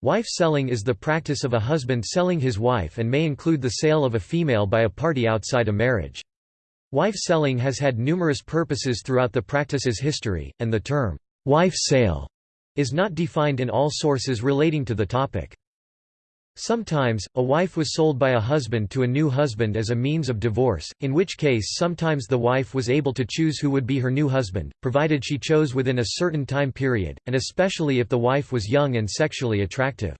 Wife selling is the practice of a husband selling his wife and may include the sale of a female by a party outside a marriage. Wife selling has had numerous purposes throughout the practice's history, and the term, wife sale, is not defined in all sources relating to the topic. Sometimes, a wife was sold by a husband to a new husband as a means of divorce, in which case sometimes the wife was able to choose who would be her new husband, provided she chose within a certain time period, and especially if the wife was young and sexually attractive.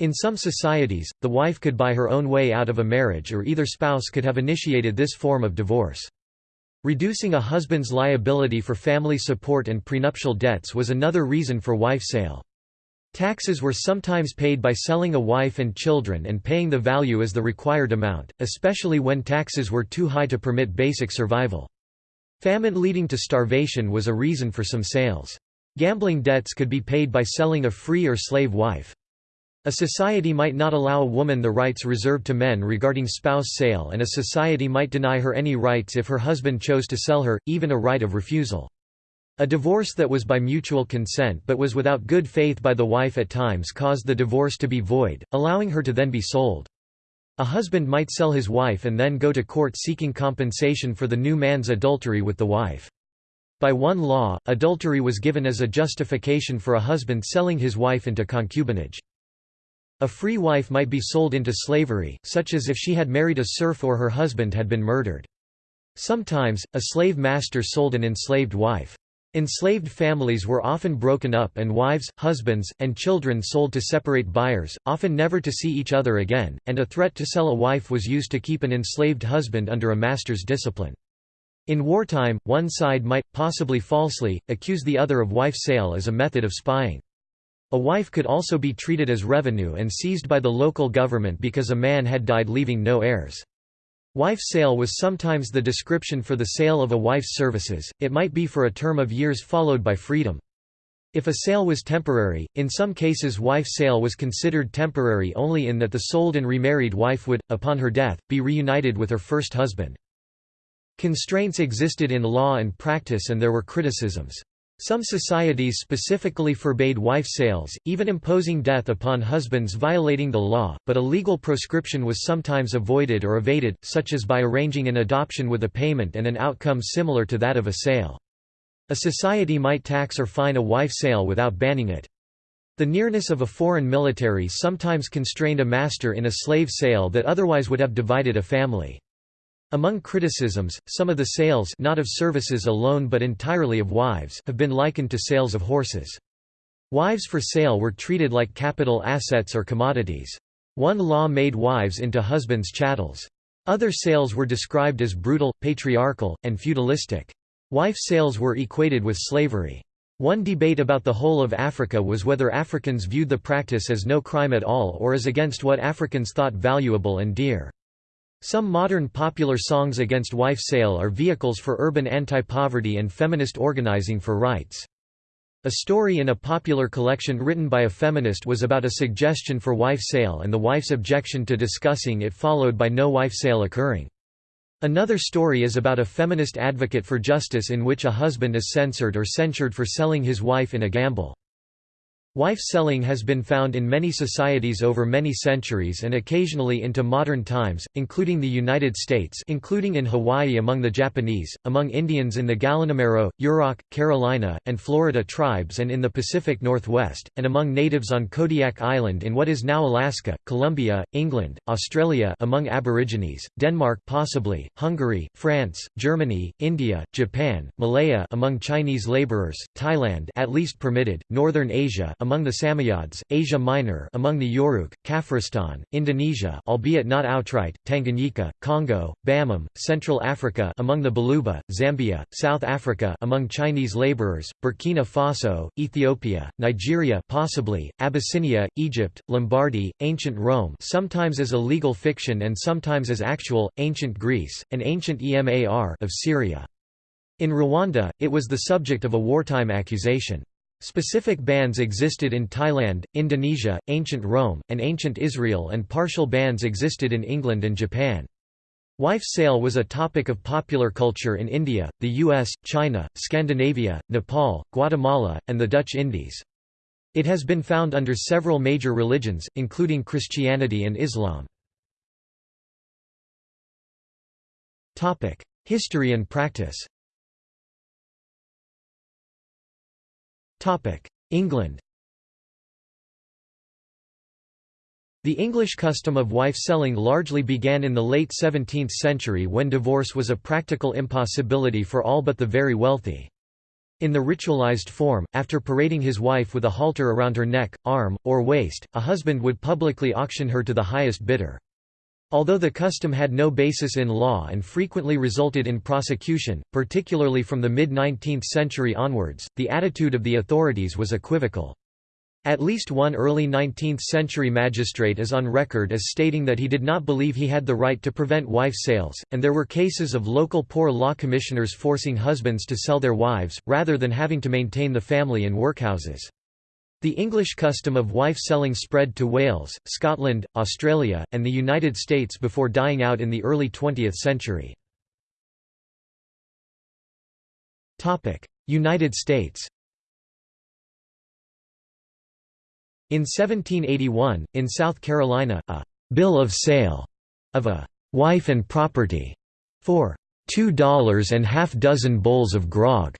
In some societies, the wife could buy her own way out of a marriage or either spouse could have initiated this form of divorce. Reducing a husband's liability for family support and prenuptial debts was another reason for wife sale. Taxes were sometimes paid by selling a wife and children and paying the value as the required amount, especially when taxes were too high to permit basic survival. Famine leading to starvation was a reason for some sales. Gambling debts could be paid by selling a free or slave wife. A society might not allow a woman the rights reserved to men regarding spouse sale and a society might deny her any rights if her husband chose to sell her, even a right of refusal. A divorce that was by mutual consent but was without good faith by the wife at times caused the divorce to be void, allowing her to then be sold. A husband might sell his wife and then go to court seeking compensation for the new man's adultery with the wife. By one law, adultery was given as a justification for a husband selling his wife into concubinage. A free wife might be sold into slavery, such as if she had married a serf or her husband had been murdered. Sometimes, a slave master sold an enslaved wife. Enslaved families were often broken up and wives, husbands, and children sold to separate buyers, often never to see each other again, and a threat to sell a wife was used to keep an enslaved husband under a master's discipline. In wartime, one side might, possibly falsely, accuse the other of wife sale as a method of spying. A wife could also be treated as revenue and seized by the local government because a man had died leaving no heirs. Wife sale was sometimes the description for the sale of a wife's services, it might be for a term of years followed by freedom. If a sale was temporary, in some cases wife sale was considered temporary only in that the sold and remarried wife would, upon her death, be reunited with her first husband. Constraints existed in law and practice and there were criticisms. Some societies specifically forbade wife sales, even imposing death upon husbands violating the law, but a legal proscription was sometimes avoided or evaded, such as by arranging an adoption with a payment and an outcome similar to that of a sale. A society might tax or fine a wife sale without banning it. The nearness of a foreign military sometimes constrained a master in a slave sale that otherwise would have divided a family. Among criticisms, some of the sales not of services alone but entirely of wives have been likened to sales of horses. Wives for sale were treated like capital assets or commodities. One law made wives into husbands' chattels. Other sales were described as brutal, patriarchal, and feudalistic. Wife sales were equated with slavery. One debate about the whole of Africa was whether Africans viewed the practice as no crime at all or as against what Africans thought valuable and dear. Some modern popular songs against wife sale are vehicles for urban anti-poverty and feminist organizing for rights. A story in a popular collection written by a feminist was about a suggestion for wife sale and the wife's objection to discussing it followed by no wife sale occurring. Another story is about a feminist advocate for justice in which a husband is censored or censured for selling his wife in a gamble. Wife selling has been found in many societies over many centuries and occasionally into modern times, including the United States including in Hawaii among the Japanese, among Indians in the Gallinomero, Yurok, Carolina, and Florida tribes and in the Pacific Northwest, and among natives on Kodiak Island in what is now Alaska, Colombia, England, Australia among Aborigines, Denmark possibly, Hungary, France, Germany, India, Japan, Malaya among Chinese laborers, Thailand at least permitted, Northern Asia among the Samoyeds, Asia Minor among the Yoruk, Kafiristan, Indonesia albeit not outright, Tanganyika, Congo, Bamum, Central Africa among the Baluba, Zambia, South Africa among Chinese laborers, Burkina Faso, Ethiopia, Nigeria possibly, Abyssinia, Egypt, Lombardy, ancient Rome sometimes as a legal fiction and sometimes as actual, ancient Greece, and ancient Emar of Syria. In Rwanda, it was the subject of a wartime accusation. Specific bans existed in Thailand, Indonesia, ancient Rome, and ancient Israel and partial bans existed in England and Japan. Wife sale was a topic of popular culture in India, the US, China, Scandinavia, Nepal, Guatemala, and the Dutch Indies. It has been found under several major religions, including Christianity and Islam. History and practice England The English custom of wife-selling largely began in the late 17th century when divorce was a practical impossibility for all but the very wealthy. In the ritualized form, after parading his wife with a halter around her neck, arm, or waist, a husband would publicly auction her to the highest bidder. Although the custom had no basis in law and frequently resulted in prosecution, particularly from the mid-19th century onwards, the attitude of the authorities was equivocal. At least one early 19th-century magistrate is on record as stating that he did not believe he had the right to prevent wife sales, and there were cases of local poor law commissioners forcing husbands to sell their wives, rather than having to maintain the family in workhouses. The English custom of wife-selling spread to Wales, Scotland, Australia, and the United States before dying out in the early 20th century. United States In 1781, in South Carolina, a «bill of sale» of a «wife and property» for two dollars and half dozen bowls of grog.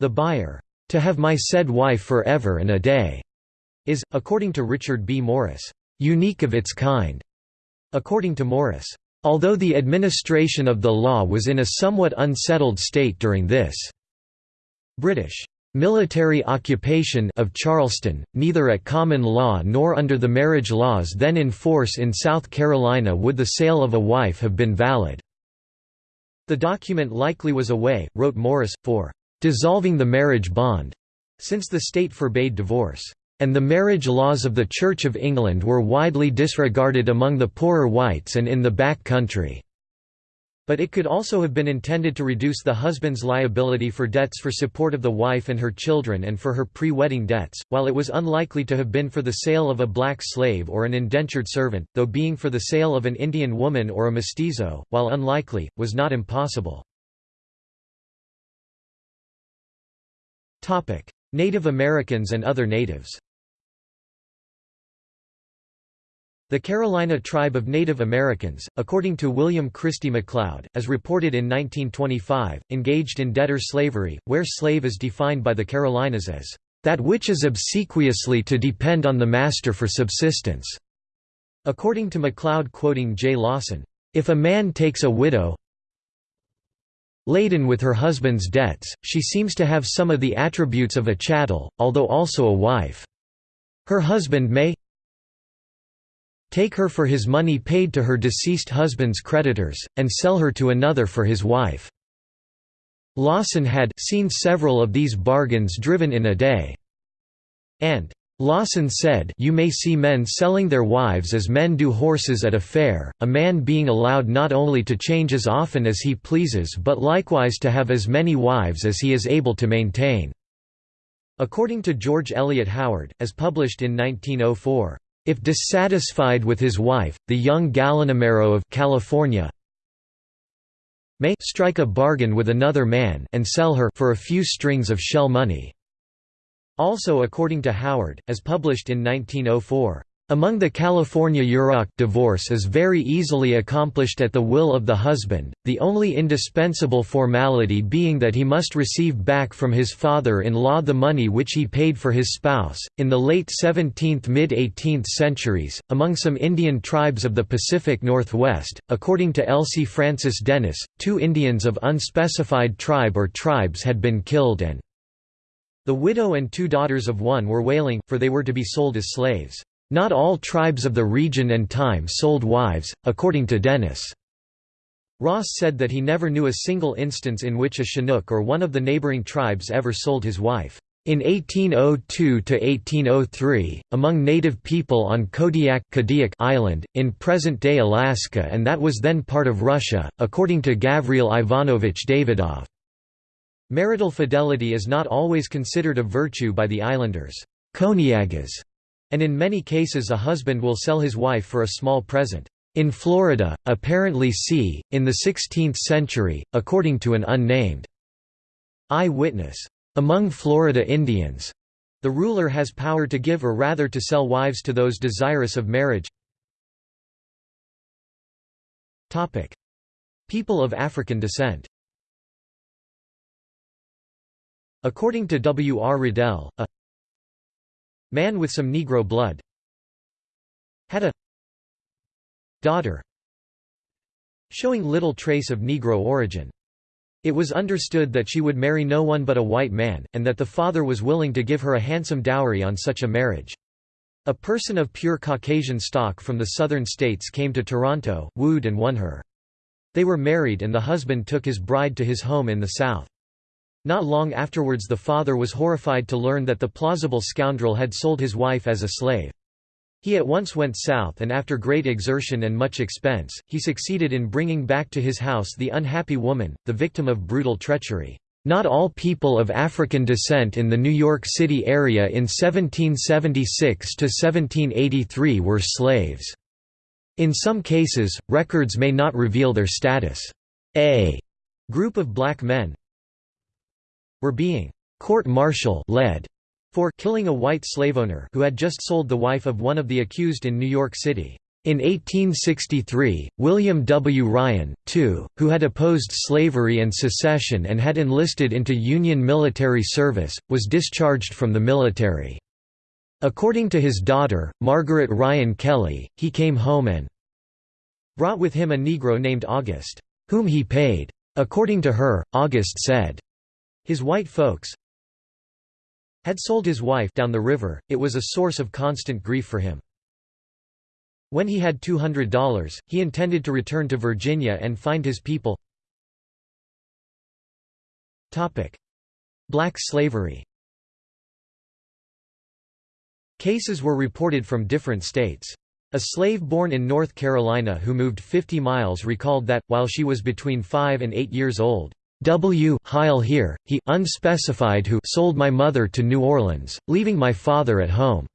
The buyer, "'To have my said wife for ever and a day' is, according to Richard B. Morris, "'unique of its kind'". According to Morris, "'although the administration of the law was in a somewhat unsettled state during this British Military occupation of Charleston, neither at common law nor under the marriage laws then in force in South Carolina would the sale of a wife have been valid. The document likely was a way, wrote Morris, for dissolving the marriage bond, since the state forbade divorce, and the marriage laws of the Church of England were widely disregarded among the poorer whites and in the back country. But it could also have been intended to reduce the husband's liability for debts for support of the wife and her children and for her pre-wedding debts, while it was unlikely to have been for the sale of a black slave or an indentured servant, though being for the sale of an Indian woman or a mestizo, while unlikely, was not impossible. Native Americans and other natives The Carolina tribe of Native Americans, according to William Christie McLeod, as reported in 1925, engaged in debtor slavery, where slave is defined by the Carolinas as, "...that which is obsequiously to depend on the master for subsistence." According to McLeod quoting J. Lawson, "...if a man takes a widow laden with her husband's debts, she seems to have some of the attributes of a chattel, although also a wife. Her husband may take her for his money paid to her deceased husband's creditors, and sell her to another for his wife." Lawson had seen several of these bargains driven in a day. And Lawson said you may see men selling their wives as men do horses at a fair, a man being allowed not only to change as often as he pleases but likewise to have as many wives as he is able to maintain." According to George Elliott Howard, as published in 1904, if dissatisfied with his wife, the young Gallinomero of California may strike a bargain with another man and sell her for a few strings of shell money. Also according to Howard, as published in 1904, among the California Yurok divorce is very easily accomplished at the will of the husband, the only indispensable formality being that he must receive back from his father-in-law the money which he paid for his spouse. In the late 17th mid-18th centuries, among some Indian tribes of the Pacific Northwest, according to Elsie Frances Dennis, two Indians of unspecified tribe or tribes had been killed and the widow and two daughters of one were wailing, for they were to be sold as slaves. Not all tribes of the region and time sold wives, according to Dennis. Ross said that he never knew a single instance in which a Chinook or one of the neighboring tribes ever sold his wife. In 1802–1803, among native people on Kodiak Island, in present-day Alaska and that was then part of Russia, according to Gavril Ivanovich Davidov. Marital fidelity is not always considered a virtue by the islanders. Koniagas and in many cases a husband will sell his wife for a small present. In Florida, apparently c. in the 16th century, according to an unnamed eye-witness, among Florida Indians, The ruler has power to give or rather to sell wives to those desirous of marriage. People of African descent According to W. R. Riddell, a man with some Negro blood had a daughter showing little trace of Negro origin. It was understood that she would marry no one but a white man, and that the father was willing to give her a handsome dowry on such a marriage. A person of pure Caucasian stock from the southern states came to Toronto, wooed and won her. They were married and the husband took his bride to his home in the south. Not long afterwards the father was horrified to learn that the plausible scoundrel had sold his wife as a slave. He at once went south and after great exertion and much expense, he succeeded in bringing back to his house the unhappy woman, the victim of brutal treachery. Not all people of African descent in the New York City area in 1776 to 1783 were slaves. In some cases, records may not reveal their status. A group of black men were being court-martial led for killing a white slaveowner who had just sold the wife of one of the accused in New York City. In 1863, William W. Ryan, too, who had opposed slavery and secession and had enlisted into Union military service, was discharged from the military. According to his daughter, Margaret Ryan Kelly, he came home and brought with him a Negro named August, whom he paid. According to her, August said, his white folks, had sold his wife down the river, it was a source of constant grief for him. When he had $200, he intended to return to Virginia and find his people. Black slavery Cases were reported from different states. A slave born in North Carolina who moved 50 miles recalled that, while she was between 5 and 8 years old, W. Heil here, he unspecified who sold my mother to New Orleans, leaving my father at home.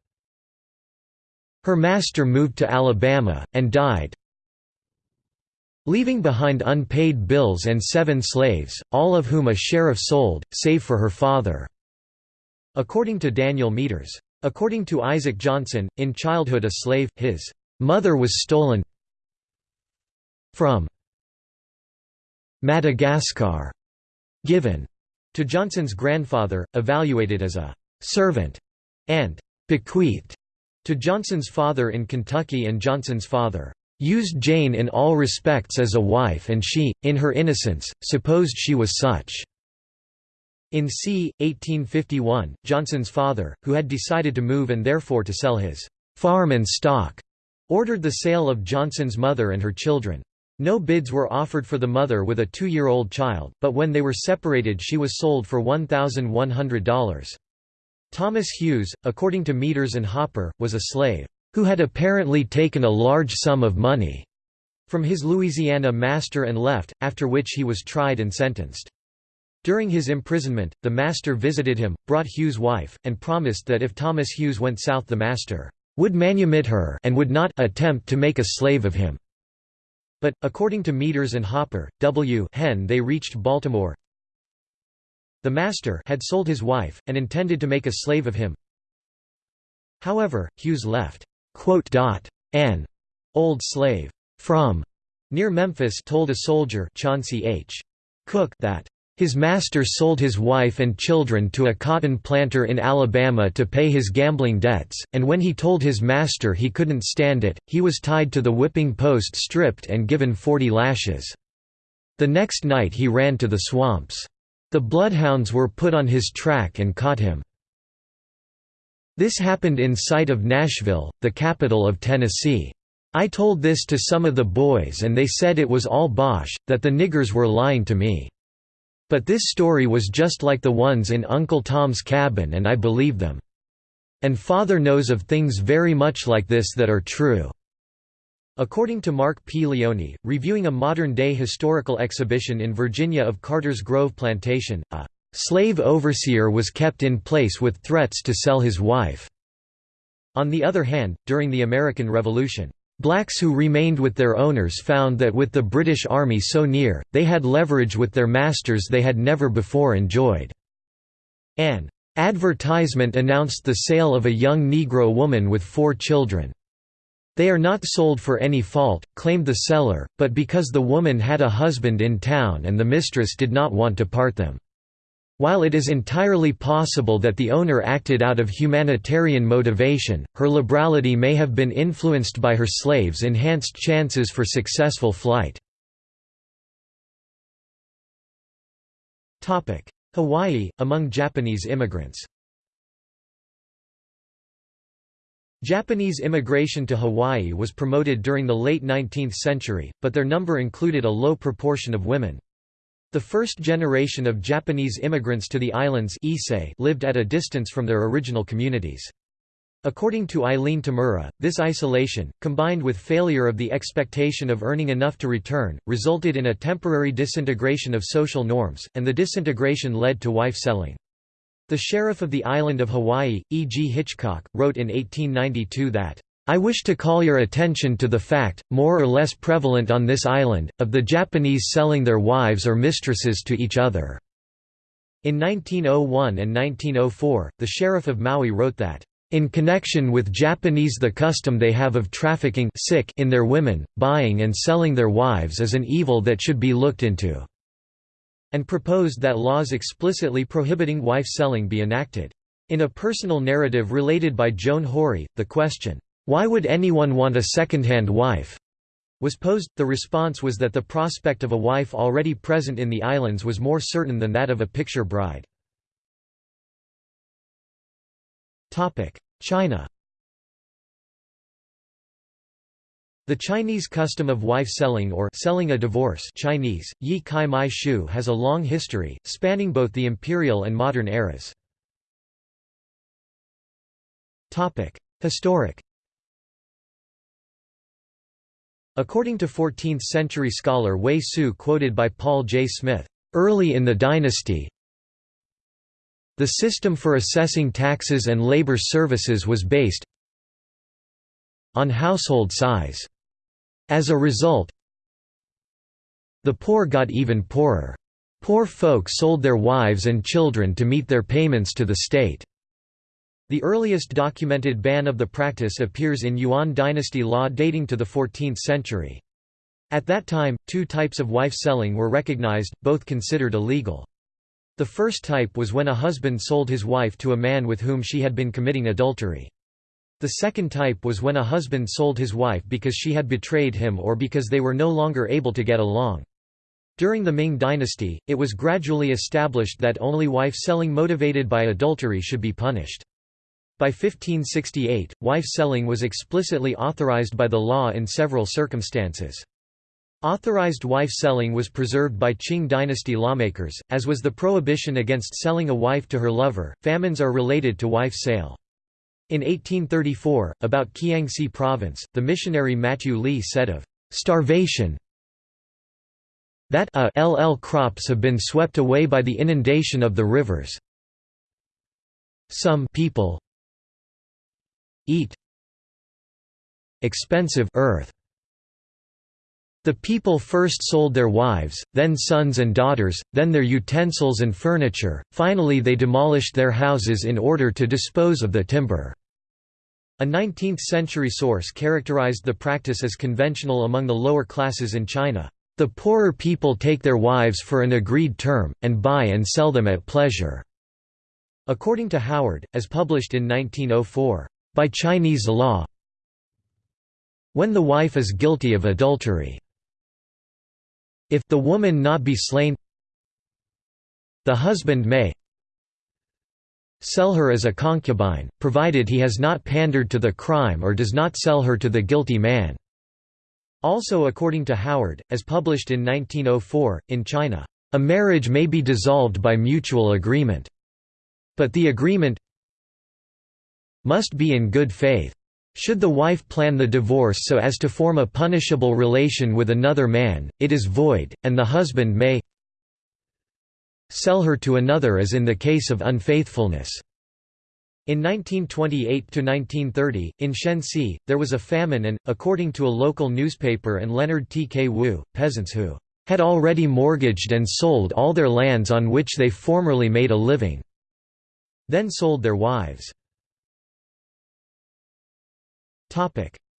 Her master moved to Alabama, and died, leaving behind unpaid bills and seven slaves, all of whom a sheriff sold, save for her father." According to Daniel Meaders. According to Isaac Johnson, in childhood a slave, his mother was stolen from Madagascar, given to Johnson's grandfather, evaluated as a servant, and bequeathed to Johnson's father in Kentucky and Johnson's father used Jane in all respects as a wife and she, in her innocence, supposed she was such." In c. 1851, Johnson's father, who had decided to move and therefore to sell his «farm and stock», ordered the sale of Johnson's mother and her children. No bids were offered for the mother with a two-year-old child, but when they were separated she was sold for $1,100. Thomas Hughes, according to Meaders and Hopper, was a slave, who had apparently taken a large sum of money from his Louisiana master and left, after which he was tried and sentenced. During his imprisonment, the master visited him, brought Hughes' wife, and promised that if Thomas Hughes went south the master would manumit her and would not attempt to make a slave of him. But, according to Meaders and Hopper, W hen they reached Baltimore. The master had sold his wife, and intended to make a slave of him. However, Hughes left an old slave from near Memphis told a soldier Chauncey H. Cook that his master sold his wife and children to a cotton planter in Alabama to pay his gambling debts, and when he told his master he couldn't stand it, he was tied to the whipping post stripped and given forty lashes. The next night he ran to the swamps. The bloodhounds were put on his track and caught him. This happened in sight of Nashville, the capital of Tennessee. I told this to some of the boys and they said it was all bosh, that the niggers were lying to me. But this story was just like the ones in Uncle Tom's Cabin and I believe them. And father knows of things very much like this that are true." According to Mark P. Leone, reviewing a modern-day historical exhibition in Virginia of Carter's Grove Plantation, a "...slave overseer was kept in place with threats to sell his wife." On the other hand, during the American Revolution, Blacks who remained with their owners found that with the British Army so near, they had leverage with their masters they had never before enjoyed. An Advertisement announced the sale of a young Negro woman with four children. They are not sold for any fault, claimed the seller, but because the woman had a husband in town and the mistress did not want to part them. While it is entirely possible that the owner acted out of humanitarian motivation, her liberality may have been influenced by her slaves' enhanced chances for successful flight. Hawaii, among Japanese immigrants Japanese immigration to Hawaii was promoted during the late 19th century, but their number included a low proportion of women. The first generation of Japanese immigrants to the islands lived at a distance from their original communities. According to Eileen Tamura, this isolation, combined with failure of the expectation of earning enough to return, resulted in a temporary disintegration of social norms, and the disintegration led to wife selling. The sheriff of the island of Hawaii, E. G. Hitchcock, wrote in 1892 that I wish to call your attention to the fact, more or less prevalent on this island, of the Japanese selling their wives or mistresses to each other." In 1901 and 1904, the sheriff of Maui wrote that, "...in connection with Japanese the custom they have of trafficking in their women, buying and selling their wives is an evil that should be looked into," and proposed that laws explicitly prohibiting wife selling be enacted. In a personal narrative related by Joan Hori, the question, why would anyone want a second-hand wife? was posed. The response was that the prospect of a wife already present in the islands was more certain than that of a picture bride. China The Chinese custom of wife selling or selling a divorce Chinese, yi kai mai shu has a long history, spanning both the imperial and modern eras. Historic According to 14th-century scholar Wei Su quoted by Paul J. Smith, "...early in the dynasty the system for assessing taxes and labor services was based on household size. As a result, the poor got even poorer. Poor folk sold their wives and children to meet their payments to the state. The earliest documented ban of the practice appears in Yuan dynasty law dating to the 14th century. At that time, two types of wife selling were recognized, both considered illegal. The first type was when a husband sold his wife to a man with whom she had been committing adultery. The second type was when a husband sold his wife because she had betrayed him or because they were no longer able to get along. During the Ming dynasty, it was gradually established that only wife selling motivated by adultery should be punished. By 1568, wife-selling was explicitly authorized by the law in several circumstances. Authorized wife-selling was preserved by Qing dynasty lawmakers, as was the prohibition against selling a wife to her lover. Famines are related to wife sale. In 1834, about Kiangsi province, the missionary Matthew Lee said of starvation that a ll crops have been swept away by the inundation of the rivers. Some people eat expensive earth. The people first sold their wives, then sons and daughters, then their utensils and furniture, finally they demolished their houses in order to dispose of the timber. A 19th-century source characterized the practice as conventional among the lower classes in China. The poorer people take their wives for an agreed term, and buy and sell them at pleasure." According to Howard, as published in 1904, by Chinese law when the wife is guilty of adultery if the woman not be slain the husband may sell her as a concubine, provided he has not pandered to the crime or does not sell her to the guilty man." Also according to Howard, as published in 1904, in China, "...a marriage may be dissolved by mutual agreement. But the agreement must be in good faith. Should the wife plan the divorce so as to form a punishable relation with another man, it is void, and the husband may sell her to another as in the case of unfaithfulness. In 1928–1930, in Shenxi, there was a famine and, according to a local newspaper and Leonard T. K. Wu, peasants who had already mortgaged and sold all their lands on which they formerly made a living then sold their wives.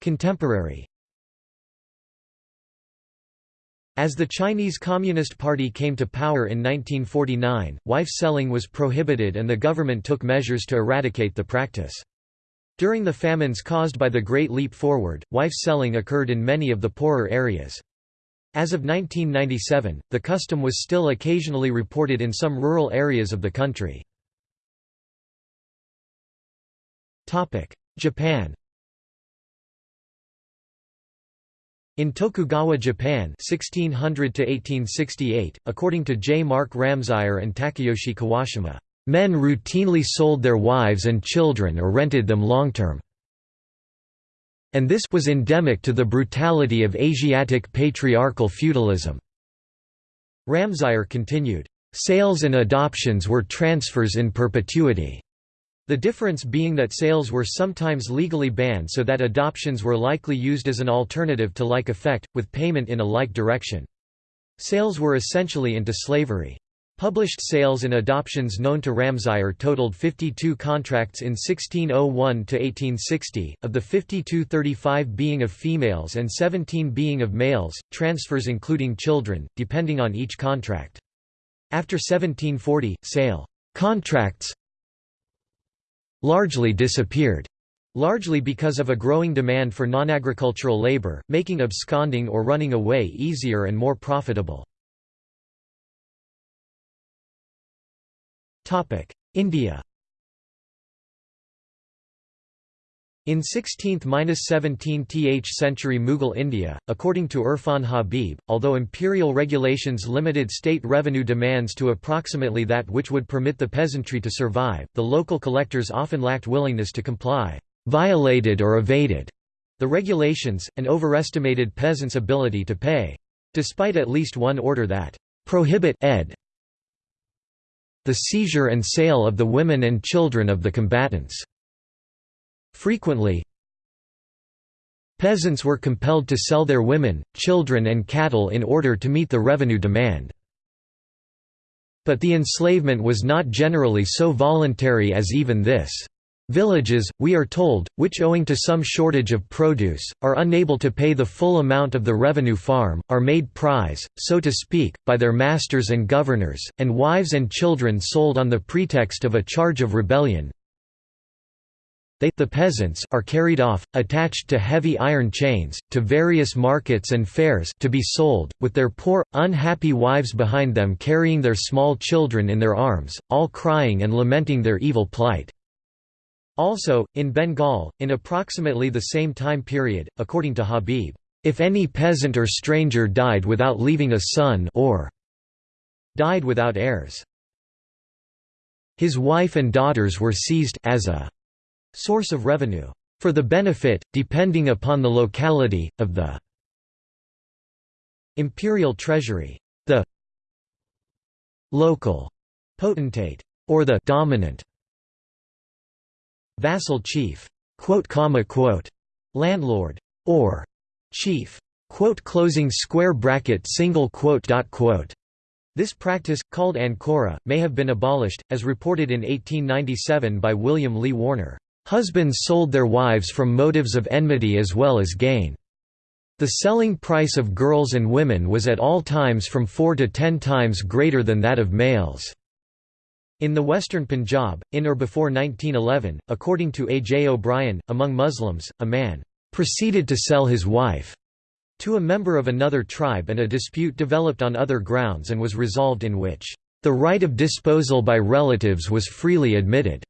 Contemporary As the Chinese Communist Party came to power in 1949, wife selling was prohibited and the government took measures to eradicate the practice. During the famines caused by the Great Leap Forward, wife selling occurred in many of the poorer areas. As of 1997, the custom was still occasionally reported in some rural areas of the country. Japan In Tokugawa Japan 1600 according to J. Mark Ramseyer and Takeyoshi Kawashima, "...men routinely sold their wives and children or rented them long-term." And this was endemic to the brutality of Asiatic patriarchal feudalism. Ramseyer continued, "...sales and adoptions were transfers in perpetuity." The difference being that sales were sometimes legally banned so that adoptions were likely used as an alternative to like effect, with payment in a like direction. Sales were essentially into slavery. Published sales and adoptions known to Ramseyer totaled 52 contracts in 1601 to 1860, of the 52 35 being of females and 17 being of males, transfers including children, depending on each contract. After 1740, sale contracts largely disappeared. Largely because of a growing demand for non-agricultural labor, making absconding or running away easier and more profitable. India In 16th–17th century Mughal India, according to Irfan Habib, although imperial regulations limited state revenue demands to approximately that which would permit the peasantry to survive, the local collectors often lacked willingness to comply, violated or evaded the regulations, and overestimated peasants' ability to pay. Despite at least one order that prohibit ed the seizure and sale of the women and children of the combatants. Frequently, peasants were compelled to sell their women, children and cattle in order to meet the revenue demand. But the enslavement was not generally so voluntary as even this. Villages, we are told, which owing to some shortage of produce, are unable to pay the full amount of the revenue farm, are made prize, so to speak, by their masters and governors, and wives and children sold on the pretext of a charge of rebellion, they the peasants are carried off, attached to heavy iron chains, to various markets and fairs to be sold, with their poor, unhappy wives behind them carrying their small children in their arms, all crying and lamenting their evil plight. Also, in Bengal, in approximately the same time period, according to Habib, if any peasant or stranger died without leaving a son or died without heirs, his wife and daughters were seized as a source of revenue for the benefit, depending upon the locality, of the imperial treasury, the local potentate, or the dominant vassal chief, landlord, or chief, closing square bracket single quote dot quote. This practice, called ancora, may have been abolished, as reported in 1897 by William Lee Warner. Husbands sold their wives from motives of enmity as well as gain. The selling price of girls and women was at all times from four to ten times greater than that of males. In the western Punjab, in or before 1911, according to A. J. O'Brien, among Muslims, a man proceeded to sell his wife to a member of another tribe and a dispute developed on other grounds and was resolved in which the right of disposal by relatives was freely admitted.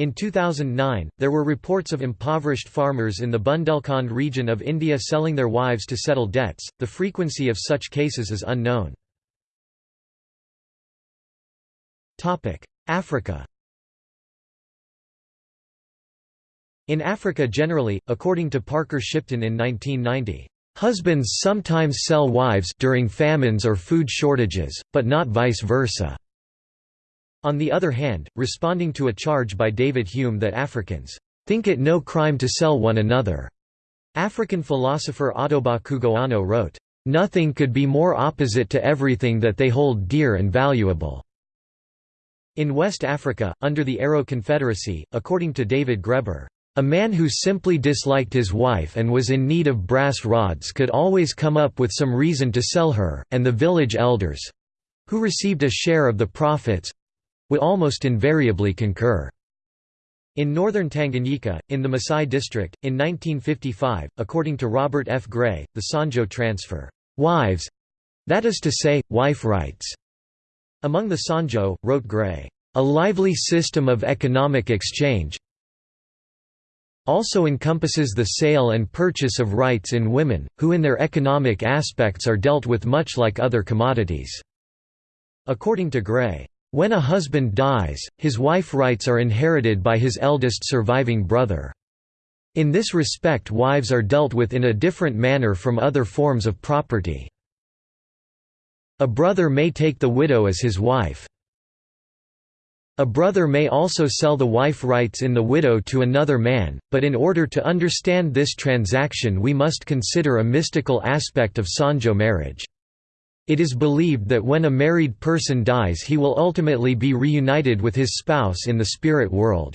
In 2009, there were reports of impoverished farmers in the Bundelkhand region of India selling their wives to settle debts. The frequency of such cases is unknown. Topic: Africa. In Africa generally, according to Parker Shipton in 1990, husbands sometimes sell wives during famines or food shortages, but not vice versa. On the other hand, responding to a charge by David Hume that Africans think it no crime to sell one another, African philosopher Ottobah Cugoano wrote, "...nothing could be more opposite to everything that they hold dear and valuable." In West Africa, under the Aro Confederacy, according to David Graeber, a man who simply disliked his wife and was in need of brass rods could always come up with some reason to sell her, and the village elders—who received a share of the profits—would almost invariably concur. In northern Tanganyika, in the Masai district, in 1955, according to Robert F. Gray, the Sonjo transfer, wives—that is to say, wife rights among the Sonjo, wrote Gray, "...a lively system of economic exchange also encompasses the sale and purchase of rights in women, who in their economic aspects are dealt with much like other commodities." According to Gray, "...when a husband dies, his wife rights are inherited by his eldest surviving brother. In this respect wives are dealt with in a different manner from other forms of property." A brother may take the widow as his wife. A brother may also sell the wife rights in the widow to another man, but in order to understand this transaction we must consider a mystical aspect of Sonjo marriage. It is believed that when a married person dies he will ultimately be reunited with his spouse in the spirit world.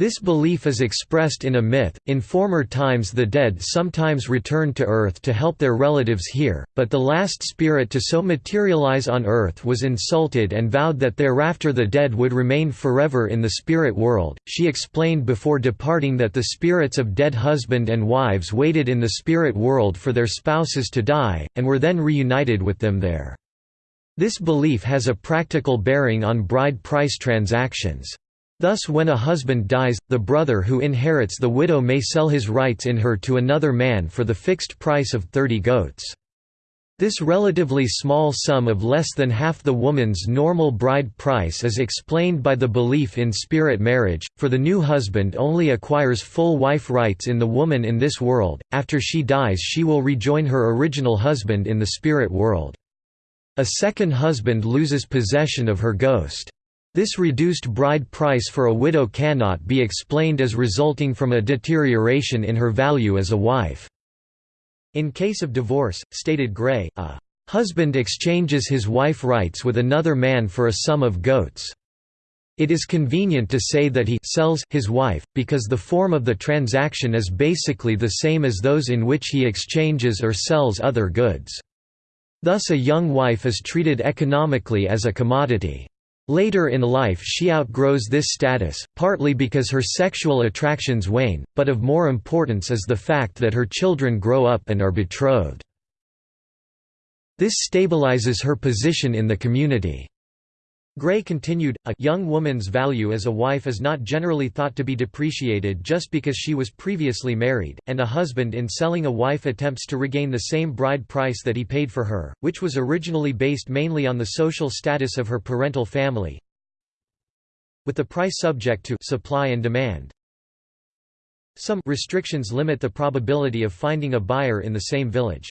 This belief is expressed in a myth. In former times, the dead sometimes returned to Earth to help their relatives here, but the last spirit to so materialize on Earth was insulted and vowed that thereafter the dead would remain forever in the spirit world. She explained before departing that the spirits of dead husband and wives waited in the spirit world for their spouses to die, and were then reunited with them there. This belief has a practical bearing on bride price transactions. Thus when a husband dies, the brother who inherits the widow may sell his rights in her to another man for the fixed price of 30 goats. This relatively small sum of less than half the woman's normal bride price is explained by the belief in spirit marriage, for the new husband only acquires full wife rights in the woman in this world, after she dies she will rejoin her original husband in the spirit world. A second husband loses possession of her ghost. This reduced bride price for a widow cannot be explained as resulting from a deterioration in her value as a wife. In case of divorce, stated Gray, a husband exchanges his wife rights with another man for a sum of goats. It is convenient to say that he sells his wife, because the form of the transaction is basically the same as those in which he exchanges or sells other goods. Thus a young wife is treated economically as a commodity. Later in life she outgrows this status, partly because her sexual attractions wane, but of more importance is the fact that her children grow up and are betrothed. This stabilizes her position in the community. Gray continued, a young woman's value as a wife is not generally thought to be depreciated just because she was previously married, and a husband in selling a wife attempts to regain the same bride price that he paid for her, which was originally based mainly on the social status of her parental family, with the price subject to supply and demand. Some restrictions limit the probability of finding a buyer in the same village.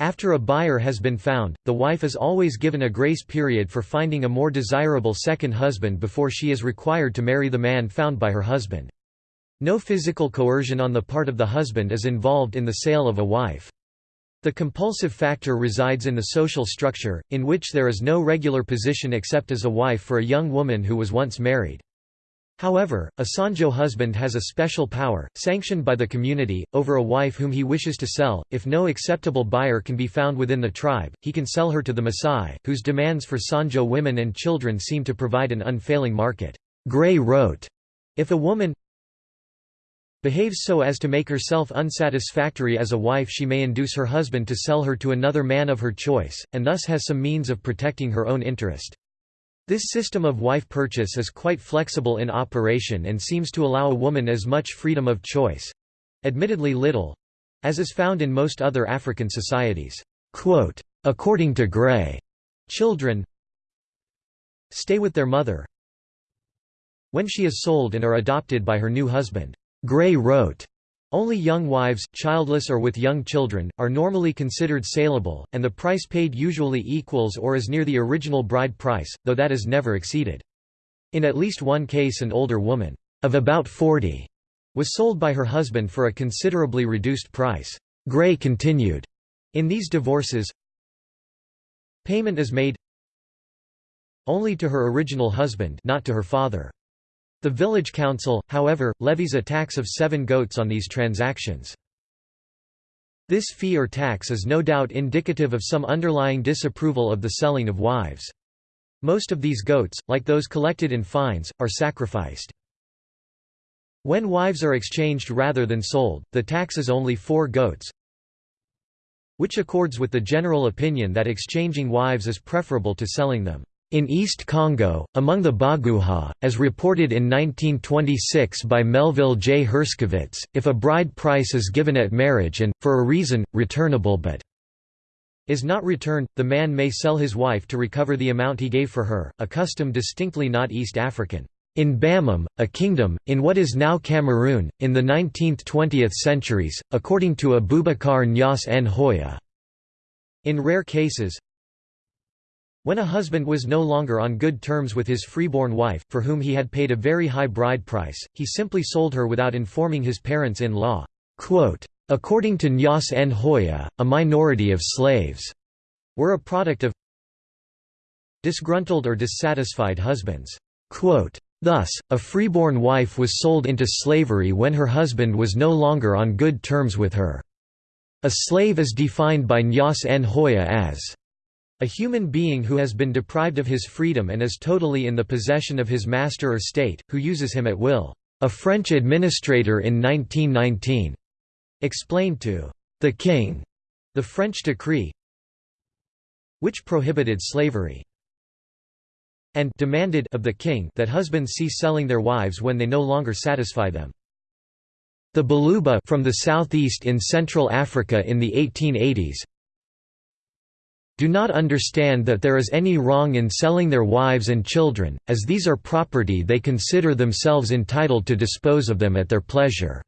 After a buyer has been found, the wife is always given a grace period for finding a more desirable second husband before she is required to marry the man found by her husband. No physical coercion on the part of the husband is involved in the sale of a wife. The compulsive factor resides in the social structure, in which there is no regular position except as a wife for a young woman who was once married. However, a Sonjo husband has a special power, sanctioned by the community, over a wife whom he wishes to sell. If no acceptable buyer can be found within the tribe, he can sell her to the Maasai, whose demands for Sonjo women and children seem to provide an unfailing market. Gray wrote, If a woman behaves so as to make herself unsatisfactory as a wife she may induce her husband to sell her to another man of her choice, and thus has some means of protecting her own interest. This system of wife purchase is quite flexible in operation and seems to allow a woman as much freedom of choice—admittedly little—as is found in most other African societies. Quote, According to Gray, children stay with their mother when she is sold and are adopted by her new husband. Gray wrote, only young wives, childless or with young children, are normally considered saleable, and the price paid usually equals or is near the original bride price, though that is never exceeded. In at least one case an older woman, of about 40, was sold by her husband for a considerably reduced price. Gray continued, In these divorces, payment is made only to her original husband not to her father. The village council, however, levies a tax of seven goats on these transactions. This fee or tax is no doubt indicative of some underlying disapproval of the selling of wives. Most of these goats, like those collected in fines, are sacrificed. When wives are exchanged rather than sold, the tax is only four goats, which accords with the general opinion that exchanging wives is preferable to selling them. In East Congo, among the Baguha, as reported in 1926 by Melville J. Herskovits, if a bride price is given at marriage and, for a reason, returnable but is not returned, the man may sell his wife to recover the amount he gave for her, a custom distinctly not East African. In Bamum, a kingdom, in what is now Cameroon, in the 19th–20th centuries, according to Abubakar Njiasse Njoya. In rare cases, when a husband was no longer on good terms with his freeborn wife, for whom he had paid a very high bride price, he simply sold her without informing his parents-in-law. According to Njiasse Njoya, a minority of slaves were a product of disgruntled or dissatisfied husbands. Thus, a freeborn wife was sold into slavery when her husband was no longer on good terms with her. A slave is defined by Njiasse Njoya as a human being who has been deprived of his freedom and is totally in the possession of his master or state, who uses him at will. A French administrator in 1919 explained to the king the French decree which prohibited slavery and demanded of the king that husbands cease selling their wives when they no longer satisfy them. The Baluba from the southeast in Central Africa in the 1880s do not understand that there is any wrong in selling their wives and children, as these are property they consider themselves entitled to dispose of them at their pleasure."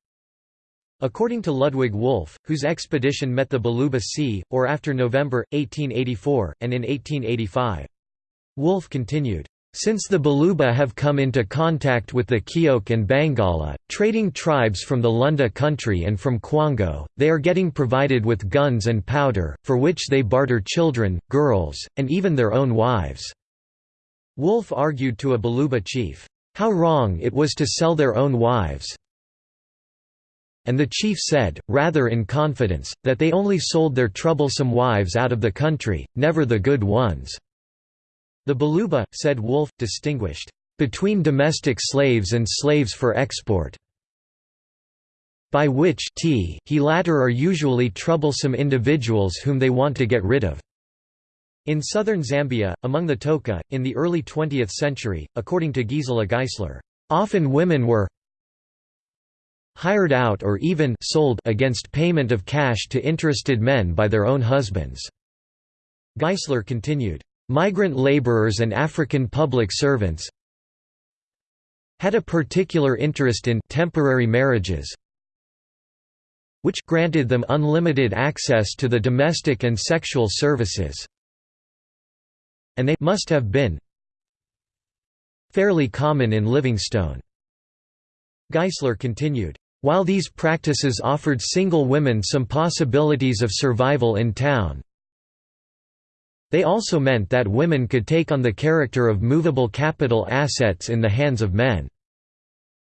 According to Ludwig Wolff, whose expedition met the Baluba Sea, or after November, 1884, and in 1885. Wolff continued, since the Baluba have come into contact with the Kiok and Bangala, trading tribes from the Lunda country and from Kwango, they are getting provided with guns and powder, for which they barter children, girls, and even their own wives." Wolff argued to a Baluba chief, "...how wrong it was to sell their own wives." And the chief said, rather in confidence, that they only sold their troublesome wives out of the country, never the good ones. The Baluba, said Wolff, distinguished, "...between domestic slaves and slaves for export." by which t he latter are usually troublesome individuals whom they want to get rid of. In southern Zambia, among the Toka, in the early 20th century, according to Gisela Geisler, often women were hired out or even sold against payment of cash to interested men by their own husbands. Geisler continued, Migrant laborers and African public servants had a particular interest in temporary marriages which granted them unlimited access to the domestic and sexual services and they must have been fairly common in Livingstone. Geisler continued, while these practices offered single women some possibilities of survival in town, they also meant that women could take on the character of movable capital assets in the hands of men.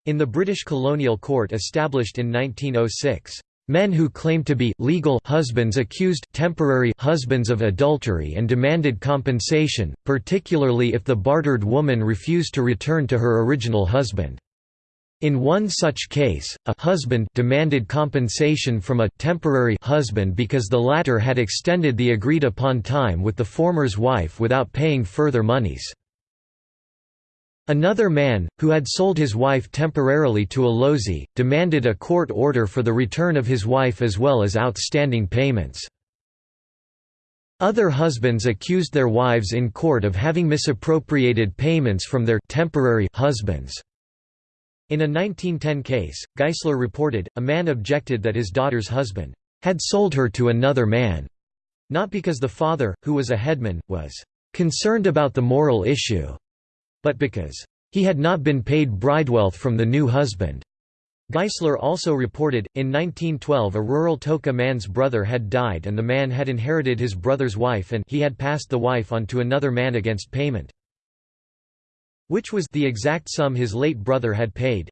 In the British colonial court established in 1906, men who claimed to be legal husbands accused temporary husbands of adultery and demanded compensation, particularly if the bartered woman refused to return to her original husband. In one such case, a husband demanded compensation from a temporary husband because the latter had extended the agreed-upon time with the former's wife without paying further monies. Another man, who had sold his wife temporarily to a lozi, demanded a court order for the return of his wife as well as outstanding payments. Other husbands accused their wives in court of having misappropriated payments from their temporary husbands. In a 1910 case, Geisler reported, a man objected that his daughter's husband had sold her to another man, not because the father, who was a headman, was concerned about the moral issue, but because he had not been paid bridewealth from the new husband. Geisler also reported, in 1912 a rural Toka man's brother had died and the man had inherited his brother's wife and he had passed the wife on to another man against payment. Which was the exact sum his late brother had paid,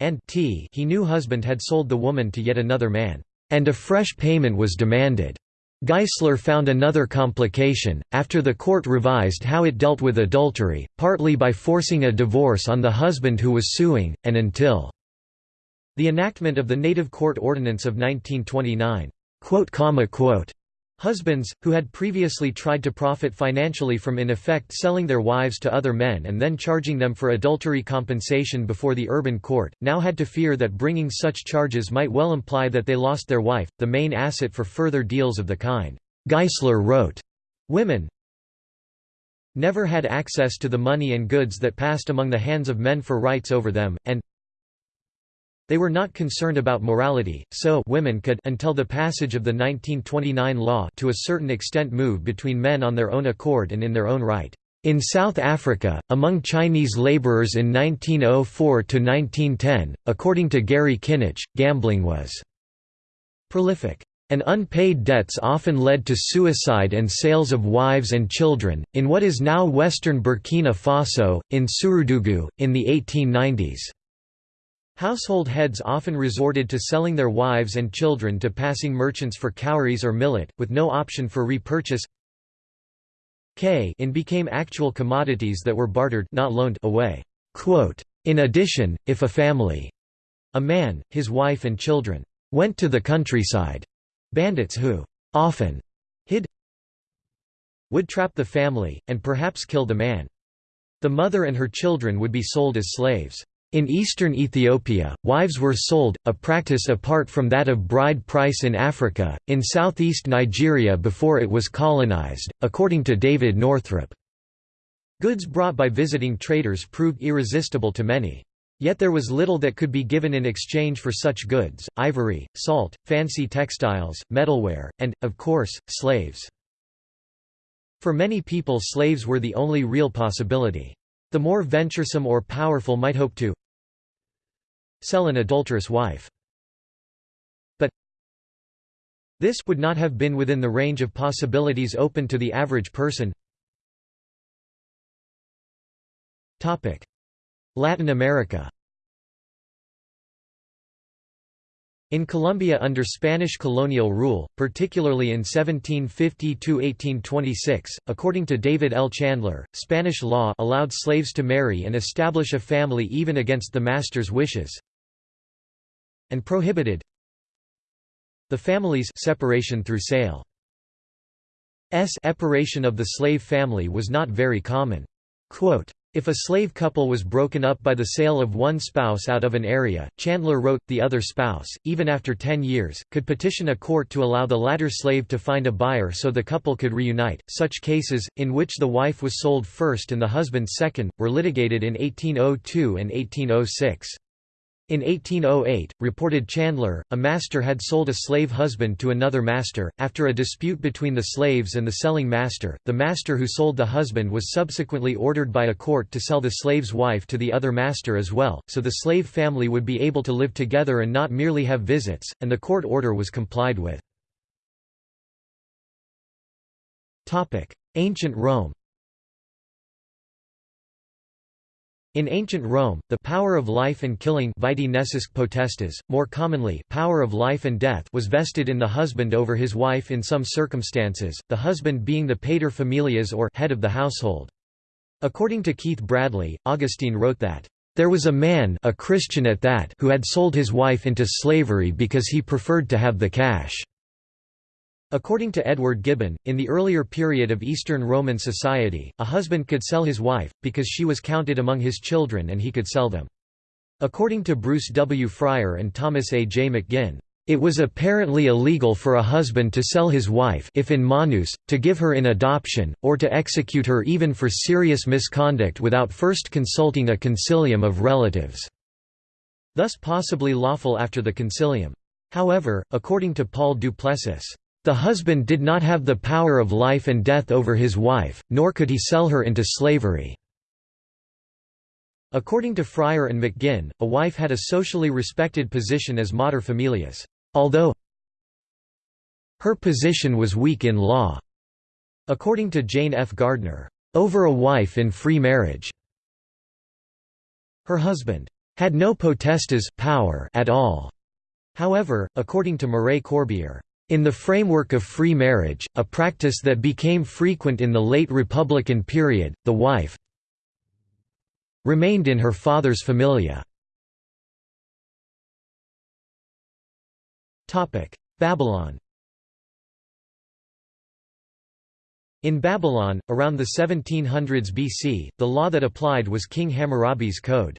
and t he knew husband had sold the woman to yet another man, and a fresh payment was demanded. Geisler found another complication, after the court revised how it dealt with adultery, partly by forcing a divorce on the husband who was suing, and until the enactment of the Native Court Ordinance of 1929. Husbands, who had previously tried to profit financially from in effect selling their wives to other men and then charging them for adultery compensation before the urban court, now had to fear that bringing such charges might well imply that they lost their wife, the main asset for further deals of the kind. Geisler wrote, Women never had access to the money and goods that passed among the hands of men for rights over them, and they were not concerned about morality, so women could until the passage of the 1929 law to a certain extent move between men on their own accord and in their own right. In South Africa, among Chinese laborers in 1904–1910, according to Gary Kynoch, gambling was prolific. And unpaid debts often led to suicide and sales of wives and children, in what is now western Burkina Faso, in Surudugu, in the 1890s. Household heads often resorted to selling their wives and children to passing merchants for cowries or millet, with no option for repurchase K in became actual commodities that were bartered not loaned away. In addition, if a family a man, his wife and children went to the countryside, bandits who often hid would trap the family, and perhaps kill the man. The mother and her children would be sold as slaves. In eastern Ethiopia, wives were sold, a practice apart from that of bride price in Africa, in southeast Nigeria before it was colonized, according to David Northrup. Goods brought by visiting traders proved irresistible to many. Yet there was little that could be given in exchange for such goods, ivory, salt, fancy textiles, metalware, and, of course, slaves. For many people slaves were the only real possibility. The more venturesome or powerful might hope to sell an adulterous wife. But this would not have been within the range of possibilities open to the average person. Latin America In Colombia under Spanish colonial rule, particularly in 1750–1826, according to David L. Chandler, Spanish law allowed slaves to marry and establish a family even against the master's wishes and prohibited the family's separation through sale. S separation of the slave family was not very common. Quote, if a slave couple was broken up by the sale of one spouse out of an area, Chandler wrote, the other spouse, even after ten years, could petition a court to allow the latter slave to find a buyer so the couple could reunite. Such cases, in which the wife was sold first and the husband second, were litigated in 1802 and 1806. In 1808, reported Chandler, a master had sold a slave husband to another master. After a dispute between the slaves and the selling master, the master who sold the husband was subsequently ordered by a court to sell the slave's wife to the other master as well, so the slave family would be able to live together and not merely have visits, and the court order was complied with. Ancient Rome In ancient Rome, the power of life and killing potestas, more commonly power of life and death was vested in the husband over his wife in some circumstances, the husband being the pater familias or head of the household. According to Keith Bradley, Augustine wrote that, "...there was a man a Christian at that who had sold his wife into slavery because he preferred to have the cash." According to Edward Gibbon, in the earlier period of Eastern Roman society, a husband could sell his wife, because she was counted among his children and he could sell them. According to Bruce W. Frier and Thomas A. J. McGinn, it was apparently illegal for a husband to sell his wife if in manus, to give her in adoption, or to execute her even for serious misconduct without first consulting a concilium of relatives, thus possibly lawful after the concilium. However, according to Paul Duplessis, the husband did not have the power of life and death over his wife, nor could he sell her into slavery. According to Frier and McGinn, a wife had a socially respected position as mater familias, although her position was weak in law. According to Jane F. Gardner, over a wife in free marriage. Her husband had no potestas power at all. However, according to Mireille Corbière, in the framework of free marriage, a practice that became frequent in the late Republican period, the wife remained in her father's familia. Babylon In Babylon, around the 1700s BC, the law that applied was King Hammurabi's code.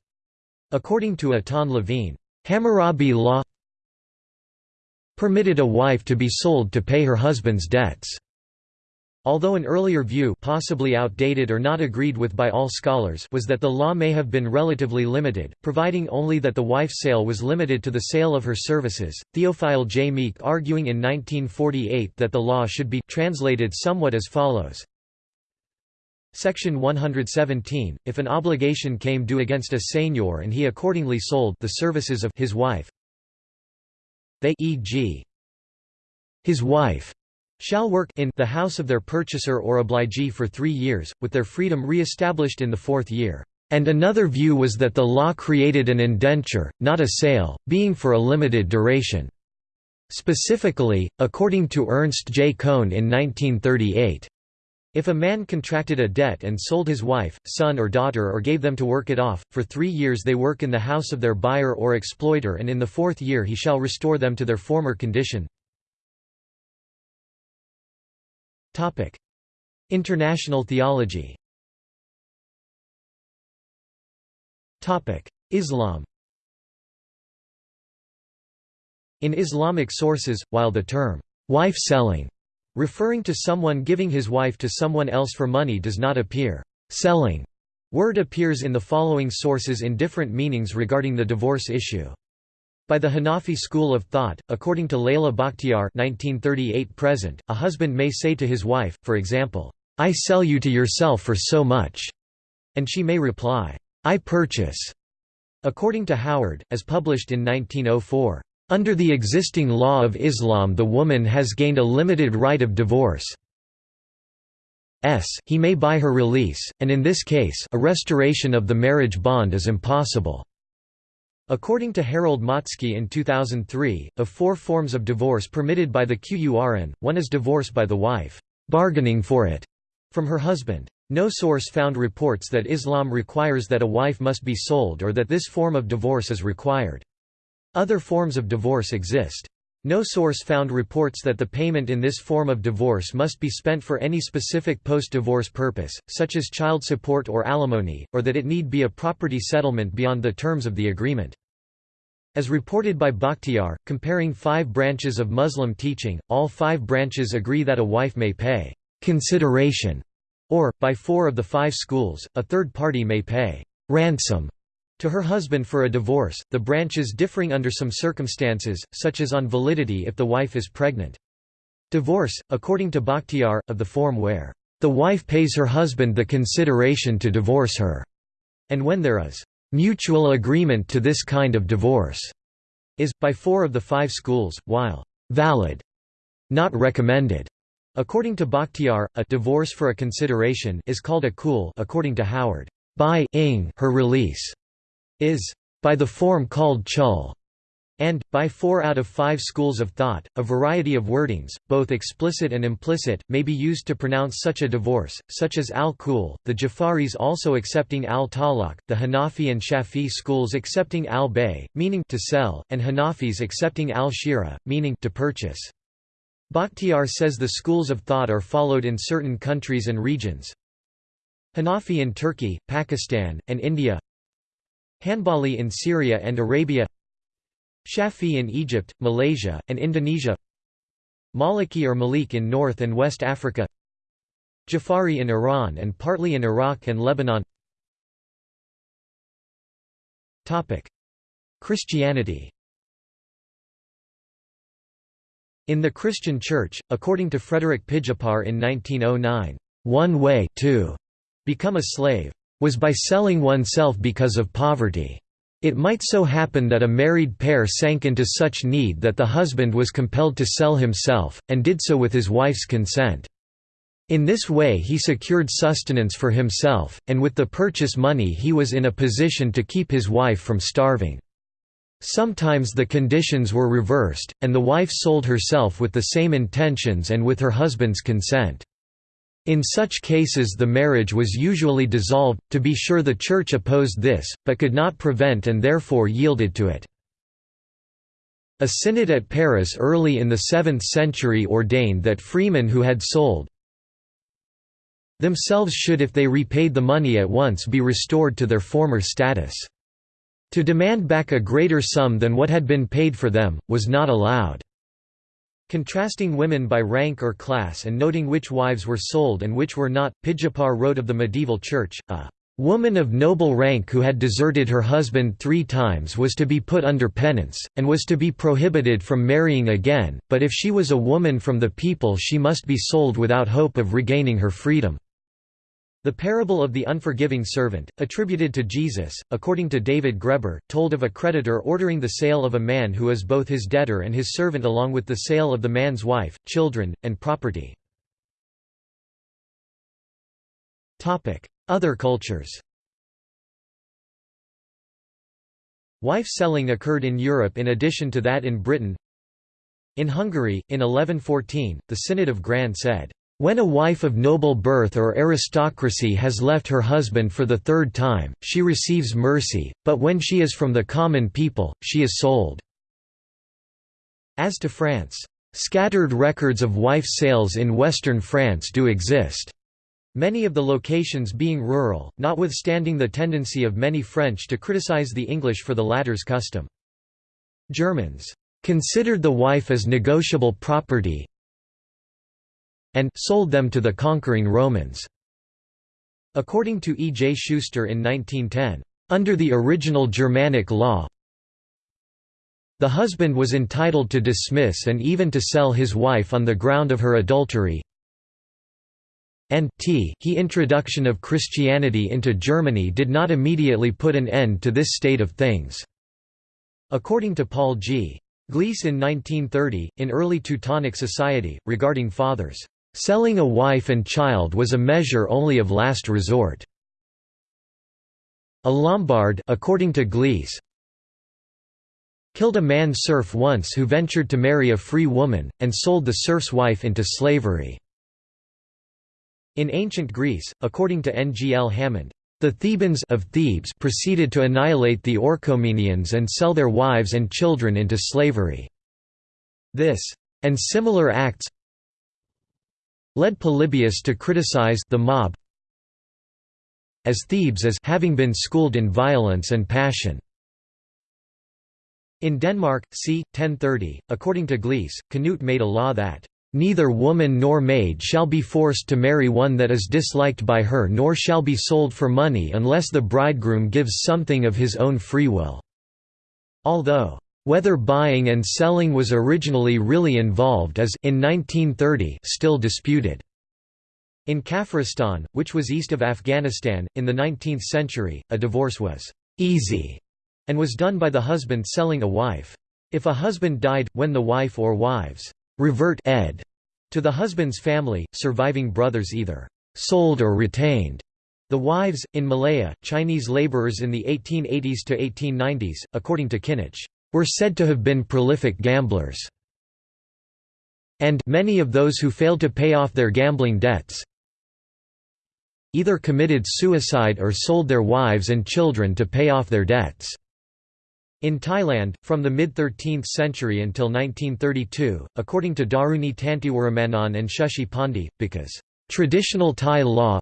According to Eitan Levine, Hammurabi law permitted a wife to be sold to pay her husband's debts. Although an earlier view possibly outdated or not agreed with by all scholars was that the law may have been relatively limited, providing only that the wife's sale was limited to the sale of her services, Theophile J. Meek arguing in 1948 that the law should be translated somewhat as follows. Section 117, if an obligation came due against a seigneur and he accordingly sold the services of his wife, they e.g. his wife shall work in the house of their purchaser or obligee for three years, with their freedom re-established in the fourth year. And another view was that the law created an indenture, not a sale, being for a limited duration. Specifically, according to Ernst J. Cohn in 1938, if a man contracted a debt and sold his wife, son or daughter or gave them to work it off, for three years they work in the house of their buyer or exploiter and in the fourth year he shall restore them to their former condition. International theology Islam In Islamic sources, while the term, wife-selling Referring to someone giving his wife to someone else for money does not appear. Selling word appears in the following sources in different meanings regarding the divorce issue. By the Hanafi school of thought, according to Laleh Bakhtiar (1938–present), a husband may say to his wife, for example, "I sell you to yourself for so much," and she may reply, "I purchase." According to Howard, as published in 1904, under the existing law of Islam the woman has gained a limited right of divorce. S. He may buy her release, and in this case a restoration of the marriage bond is impossible. According to Harald Motzki in 2003, of four forms of divorce permitted by the Qur'an, one is divorce by the wife, bargaining for it, from her husband. No source found reports that Islam requires that a wife must be sold or that this form of divorce is required. Other forms of divorce exist. No source found reports that the payment in this form of divorce must be spent for any specific post-divorce purpose, such as child support or alimony, or that it need be a property settlement beyond the terms of the agreement. As reported by Bakhtiar, comparing five branches of Muslim teaching, all five branches agree that a wife may pay consideration, or, by four of the five schools, a third party may pay ransom to her husband for a divorce, the branches differing under some circumstances, such as on validity if the wife is pregnant. Divorce, according to Bakhtiar, of the form where the wife pays her husband the consideration to divorce her, and when there is mutual agreement to this kind of divorce, is, by four of the five schools, while valid, not recommended. According to Bakhtiar, a divorce for a consideration is called a khul according to Howard. By ing her release is by the form called khul, and, by four out of five schools of thought, a variety of wordings, both explicit and implicit, may be used to pronounce such a divorce, such as al-Khul, the Jafaris also accepting al-Talaq, the Hanafi and Shafi schools accepting al-Bay, meaning to sell, and Hanafis accepting al-Shira, meaning to purchase. Bakhtiar says the schools of thought are followed in certain countries and regions. Hanafi in Turkey, Pakistan, and India Hanbali in Syria and Arabia Shafi in Egypt, Malaysia, and Indonesia Maliki or Malik in North and West Africa Jafari in Iran and partly in Iraq and Lebanon. Christianity. In the Christian Church, according to Frederik Pijper in 1909, one way to become a slave was by selling oneself because of poverty. It might so happen that a married pair sank into such need that the husband was compelled to sell himself, and did so with his wife's consent. In this way he secured sustenance for himself, and with the purchase money he was in a position to keep his wife from starving. Sometimes the conditions were reversed, and the wife sold herself with the same intentions and with her husband's consent. In such cases the marriage was usually dissolved, to be sure the Church opposed this, but could not prevent and therefore yielded to it. A synod at Paris early in the 7th century ordained that freemen who had sold, themselves should if they repaid the money at once be restored to their former status. To demand back a greater sum than what had been paid for them, was not allowed. Contrasting women by rank or class and noting which wives were sold and which were not, Pijper wrote of the medieval church, a woman of noble rank who had deserted her husband three times was to be put under penance, and was to be prohibited from marrying again, but if she was a woman from the people she must be sold without hope of regaining her freedom. The parable of the unforgiving servant, attributed to Jesus, according to David Graeber, told of a creditor ordering the sale of a man who is both his debtor and his servant along with the sale of the man's wife, children, and property. Other cultures Wife selling occurred in Europe in addition to that in Britain. In Hungary, in 1114, the Synod of Gran said, when a wife of noble birth or aristocracy has left her husband for the third time, she receives mercy, but when she is from the common people, she is sold." As to France, "...scattered records of wife sales in western France do exist." Many of the locations being rural, notwithstanding the tendency of many French to criticize the English for the latter's custom. Germans considered the wife as negotiable property, and sold them to the conquering Romans. According to E. J. Schuster in 1910, under the original Germanic law, the husband was entitled to dismiss and even to sell his wife on the ground of her adultery, and t he introduction of Christianity into Germany did not immediately put an end to this state of things. According to Paul G. Glees in 1930, in early Teutonic society, regarding fathers Selling a wife and child was a measure only of last resort. A Lombard according to Glees, killed a man serf once who ventured to marry a free woman, and sold the serf's wife into slavery. In ancient Greece, according to N. G. L. Hammond, the Thebans of Thebes proceeded to annihilate the Orchomenians and sell their wives and children into slavery. This, and similar acts, led Polybius to criticize the mob as Thebes as having been schooled in violence and passion. In Denmark, c. 1030, according to Glees, Canute made a law that Neither woman nor maid shall be forced to marry one that is disliked by her nor shall be sold for money unless the bridegroom gives something of his own free will." Although whether buying and selling was originally really involved is in 1930 still disputed. In Kafiristan, which was east of Afghanistan, in the 19th century, a divorce was «easy» and was done by the husband selling a wife. If a husband died, when the wife or wives «revert ed» to the husband's family, surviving brothers either «sold or retained» the wives. In Malaya, Chinese laborers in the 1880s to 1890s, according to Kynoch, were said to have been prolific gamblers. And many of those who failed to pay off their gambling debts either committed suicide or sold their wives and children to pay off their debts. In Thailand, from the mid-13th century until 1932, according to Daruni Tantiwiramanond and Shashi Pandey, because traditional Thai law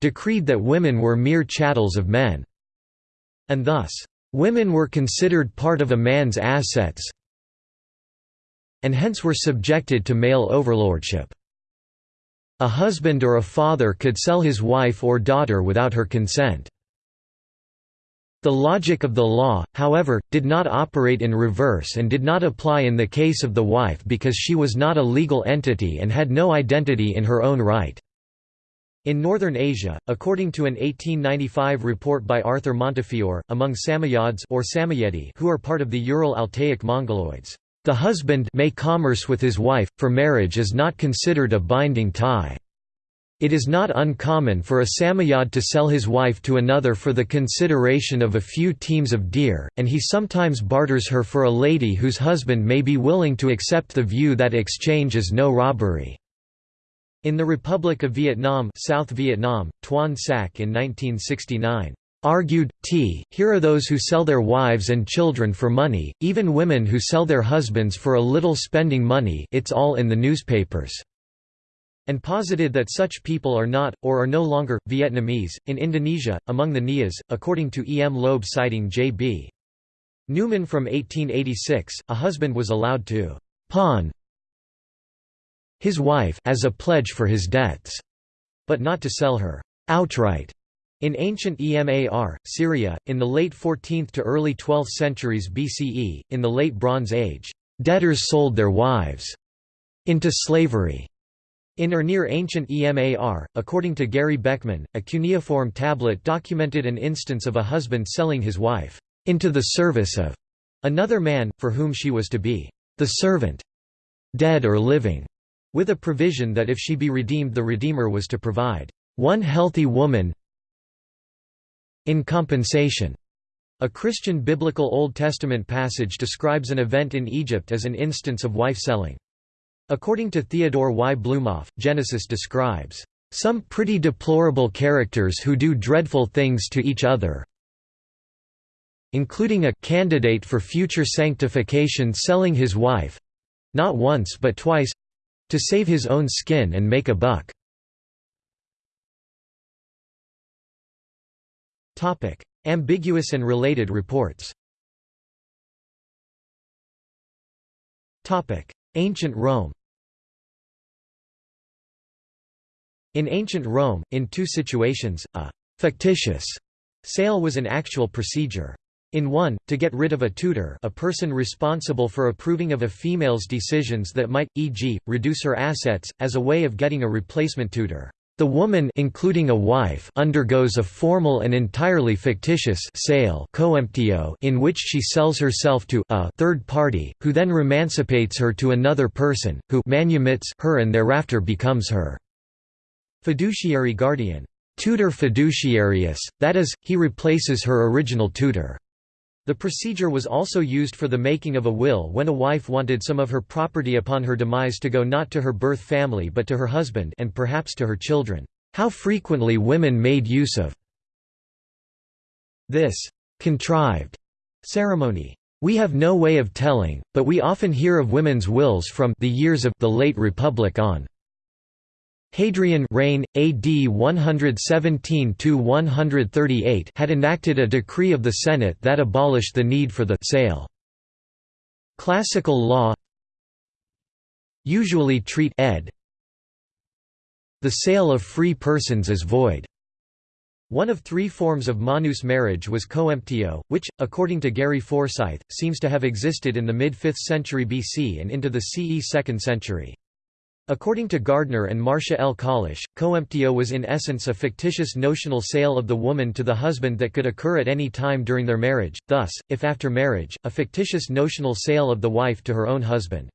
decreed that women were mere chattels of men, and thus Women were considered part of a man's assets and hence were subjected to male overlordship. A husband or a father could sell his wife or daughter without her consent. The logic of the law, however, did not operate in reverse and did not apply in the case of the wife because she was not a legal entity and had no identity in her own right. In northern Asia, according to an 1895 report by Arthur Montefiore, among Samoyeds or Samoyedi who are part of the Ural-Altaic Mongoloids, The husband may commerce with his wife, for marriage is not considered a binding tie. It is not uncommon for a Samoyed to sell his wife to another for the consideration of a few teams of deer, and he sometimes barters her for a lady whose husband may be willing to accept the view that exchange is no robbery. In the Republic of Vietnam South Vietnam, Tuan Sac in 1969 argued, t, here are those who sell their wives and children for money, even women who sell their husbands for a little spending money it's all in the newspapers and posited that such people are not, or are no longer, Vietnamese. In Indonesia, among the Nias, according to E. M. Loeb citing J. B. Newman from 1886, a husband was allowed to pawn his wife as a pledge for his debts, but not to sell her outright. In ancient Emar, Syria, in the late 14th to early 12th centuries BCE, in the Late Bronze Age, debtors sold their wives into slavery. In or near ancient Emar, according to Gary Beckman, a cuneiform tablet documented an instance of a husband selling his wife into the service of another man, for whom she was to be the servant, dead or living, with a provision that if she be redeemed the Redeemer was to provide one healthy woman in compensation. A Christian biblical Old Testament passage describes an event in Egypt as an instance of wife selling. According to Theodore Y. Blumoff, Genesis describes, "...some pretty deplorable characters who do dreadful things to each other including a candidate for future sanctification selling his wife—not once but twice—to save his own skin and make a buck." Ambiguous and related reports Ancient Rome In ancient Rome, in two situations, a «fictitious» sale was an actual procedure. In one, to get rid of a tutor a person responsible for approving of a female's decisions that might, e.g., reduce her assets, as a way of getting a replacement tutor. The woman including a wife undergoes a formal and entirely fictitious sale in which she sells herself to a third party, who then remancipates her to another person, who manumits her and thereafter becomes her fiduciary guardian tutor fiduciarius, that is, he replaces her original tutor. The procedure was also used for the making of a will when a wife wanted some of her property upon her demise to go not to her birth family but to her husband and perhaps to her children. How frequently women made use of this contrived ceremony. We have no way of telling, but we often hear of women's wills from the years of the late Republic on. Hadrian reign, AD 117–138 had enacted a decree of the Senate that abolished the need for the sale. Classical law usually treat ed. the sale of free persons as void. One of three forms of manus marriage was coemptio, which, according to Gary Forsythe, seems to have existed in the mid-5th century BC and into the CE 2nd century. According to Gardner and Marcia L. Colish, coemptio was in essence a fictitious notional sale of the woman to the husband that could occur at any time during their marriage, thus, if after marriage, a fictitious notional sale of the wife to her own husband.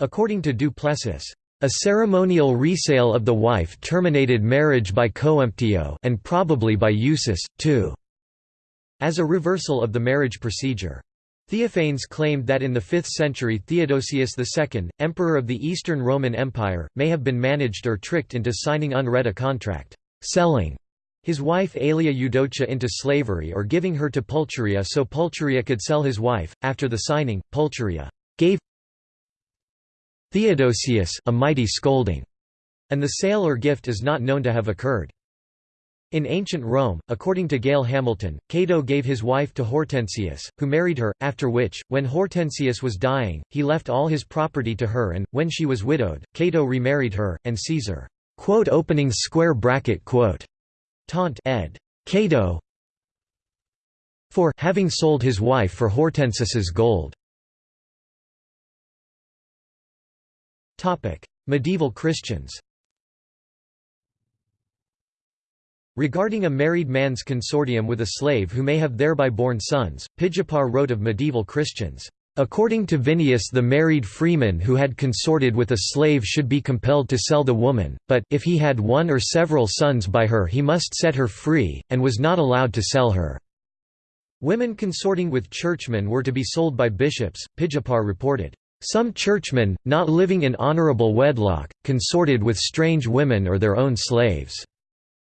According to Du Plessis, a ceremonial resale of the wife terminated marriage by coemptio and probably by usus, too, as a reversal of the marriage procedure. Theophanes claimed that in the 5th century Theodosius II, emperor of the Eastern Roman Empire, may have been managed or tricked into signing unread a contract, selling his wife Aelia Eudocia into slavery or giving her to Pulcheria so Pulcheria could sell his wife. After the signing, Pulcheria gave Theodosius a mighty scolding, and the sale or gift is not known to have occurred. In ancient Rome, according to Gail Hamilton, Cato gave his wife to Hortensius, who married her, after which, when Hortensius was dying, he left all his property to her and, when she was widowed, Cato remarried her, and Caesar quote opening square bracket quote taunt ed. Cato for having sold his wife for Hortensius's gold. Medieval Christians Regarding a married man's consortium with a slave who may have thereby borne sons, Pijper wrote of medieval Christians, According to Vinius the married freeman who had consorted with a slave should be compelled to sell the woman, but, if he had one or several sons by her he must set her free, and was not allowed to sell her. Women consorting with churchmen were to be sold by bishops, Pijper reported. Some churchmen, not living in honorable wedlock, consorted with strange women or their own slaves.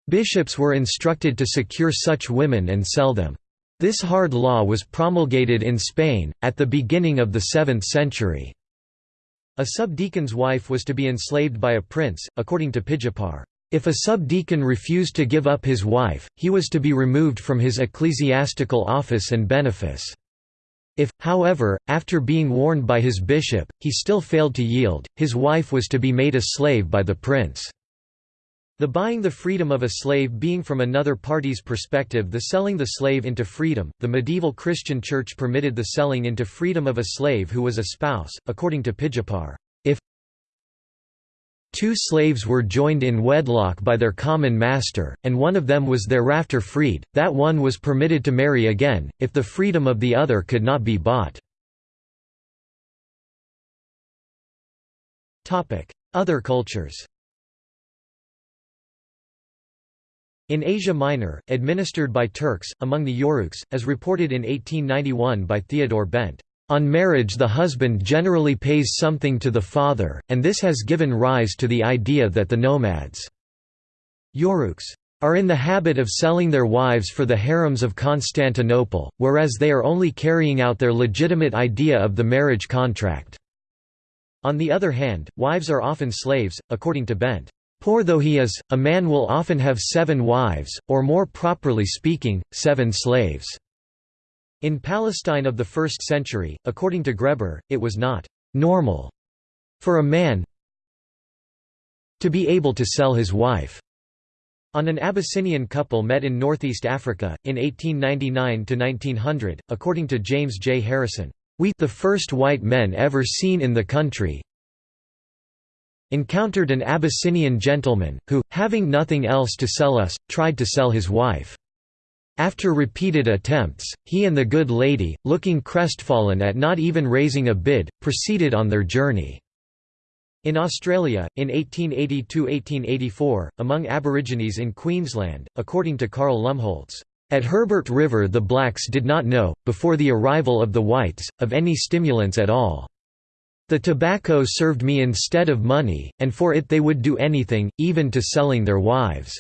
Bishops were instructed to secure such women and sell them. This hard law was promulgated in Spain, at the beginning of the 7th century. A subdeacon's wife was to be enslaved by a prince, according to Pijper. If a subdeacon refused to give up his wife, he was to be removed from his ecclesiastical office and benefice. If, however, after being warned by his bishop, he still failed to yield, his wife was to be made a slave by the prince. The buying the freedom of a slave being from another party's perspective the selling the slave into freedom, the medieval Christian Church permitted the selling into freedom of a slave who was a spouse, according to Pijper. If two slaves were joined in wedlock by their common master, and one of them was thereafter freed, that one was permitted to marry again, if the freedom of the other could not be bought. Other cultures In Asia Minor, administered by Turks, among the Yoruks, as reported in 1891 by Theodore Bent, "...on marriage the husband generally pays something to the father, and this has given rise to the idea that the nomads Yoruks are in the habit of selling their wives for the harems of Constantinople, whereas they are only carrying out their legitimate idea of the marriage contract." On the other hand, wives are often slaves, according to Bent. Poor though he is, a man will often have seven wives, or more properly speaking, seven slaves." In Palestine of the 1st century, according to Graeber, it was not «normal» for a man to be able to sell his wife. On an Abyssinian couple met in northeast Africa, in 1899–1900, according to James J. Harrison, "...we the first white men ever seen in the country encountered an Abyssinian gentleman, who, having nothing else to sell us, tried to sell his wife. After repeated attempts, he and the good lady, looking crestfallen at not even raising a bid, proceeded on their journey. In Australia, in 1880–1884, among Aborigines in Queensland, according to Carl Lumholtz, at Herbert River the blacks did not know, before the arrival of the whites, of any stimulants at all. The tobacco served me instead of money, and for it they would do anything, even to selling their wives."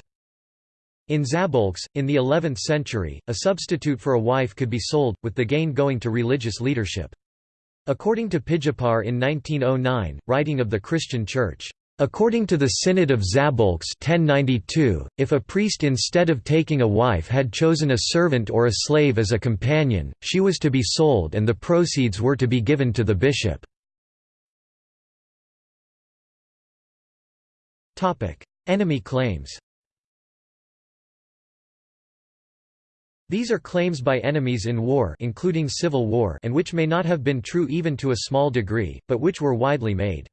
In Szabolcs, in the 11th century, a substitute for a wife could be sold, with the gain going to religious leadership. According to Pijper in 1909, writing of the Christian Church, According to the Synod of Szabolcs 1092, if a priest instead of taking a wife had chosen a servant or a slave as a companion, she was to be sold and the proceeds were to be given to the bishop. Enemy claims These are claims by enemies in war including civil war and which may not have been true even to a small degree, but which were widely made.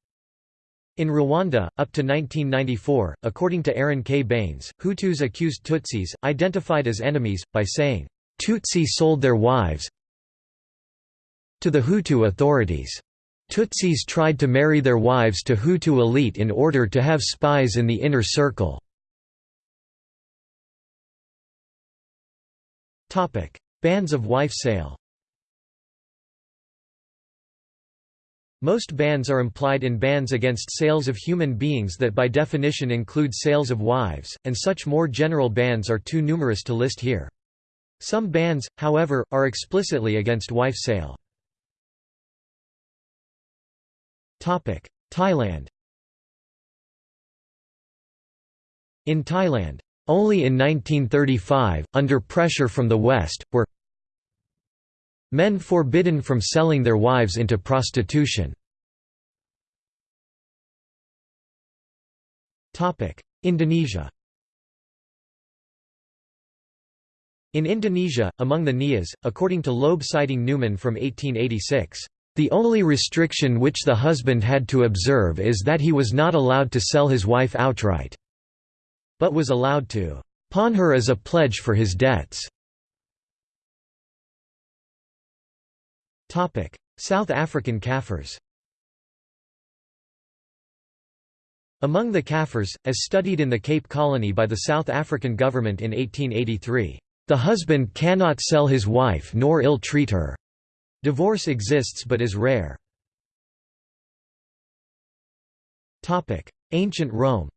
In Rwanda, up to 1994, according to Erin K. Baines, Hutus accused Tutsis, identified as enemies, by saying, "'Tutsi sold their wives to the Hutu authorities' Tutsis tried to marry their wives to Hutu elite in order to have spies in the inner circle. Bans of wife sale Most bans are implied in bans against sales of human beings that by definition include sales of wives, and such more general bans are too numerous to list here. Some bans, however, are explicitly against wife sale. Thailand In Thailand, only in 1935, under pressure from the West, were men forbidden from selling their wives into prostitution. Indonesia In Indonesia, among the Nias, according to Loeb citing Newman from 1886, the only restriction which the husband had to observe is that he was not allowed to sell his wife outright, but was allowed to pawn her as a pledge for his debts. South African Kafirs Among the Kafirs, as studied in the Cape Colony by the South African government in 1883, "...the husband cannot sell his wife nor ill-treat her." Divorce exists but is rare. Ancient Rome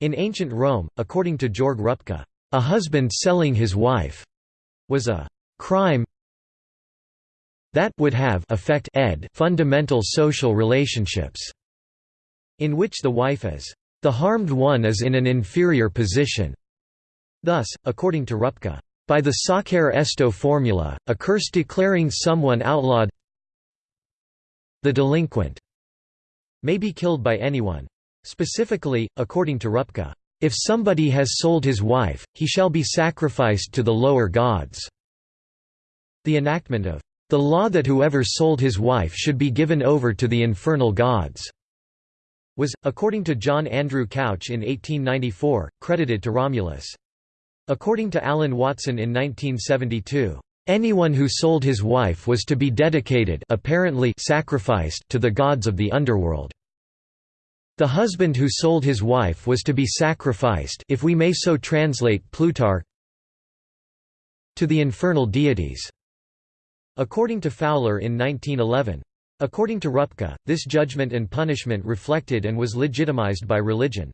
In ancient Rome, according to Georg Rupke, a husband selling his wife was a crime that would have affect ed fundamental social relationships, in which the wife is the harmed one is in an inferior position. Thus, according to Rupke, by the Sacer Esto formula, a curse declaring someone outlawed the delinquent may be killed by anyone. Specifically, according to Rupke, if somebody has sold his wife, he shall be sacrificed to the lower gods. The enactment of the law that whoever sold his wife should be given over to the infernal gods was, according to John Andrew Couch in 1894, credited to Romulus. According to Alan Watson in 1972, anyone who sold his wife was to be dedicated apparently sacrificed to the gods of the underworld. The husband who sold his wife was to be sacrificed if we may so translate Plutarch to the infernal deities. According to Fowler in 1911. According to Rupke, this judgment and punishment reflected and was legitimized by religion.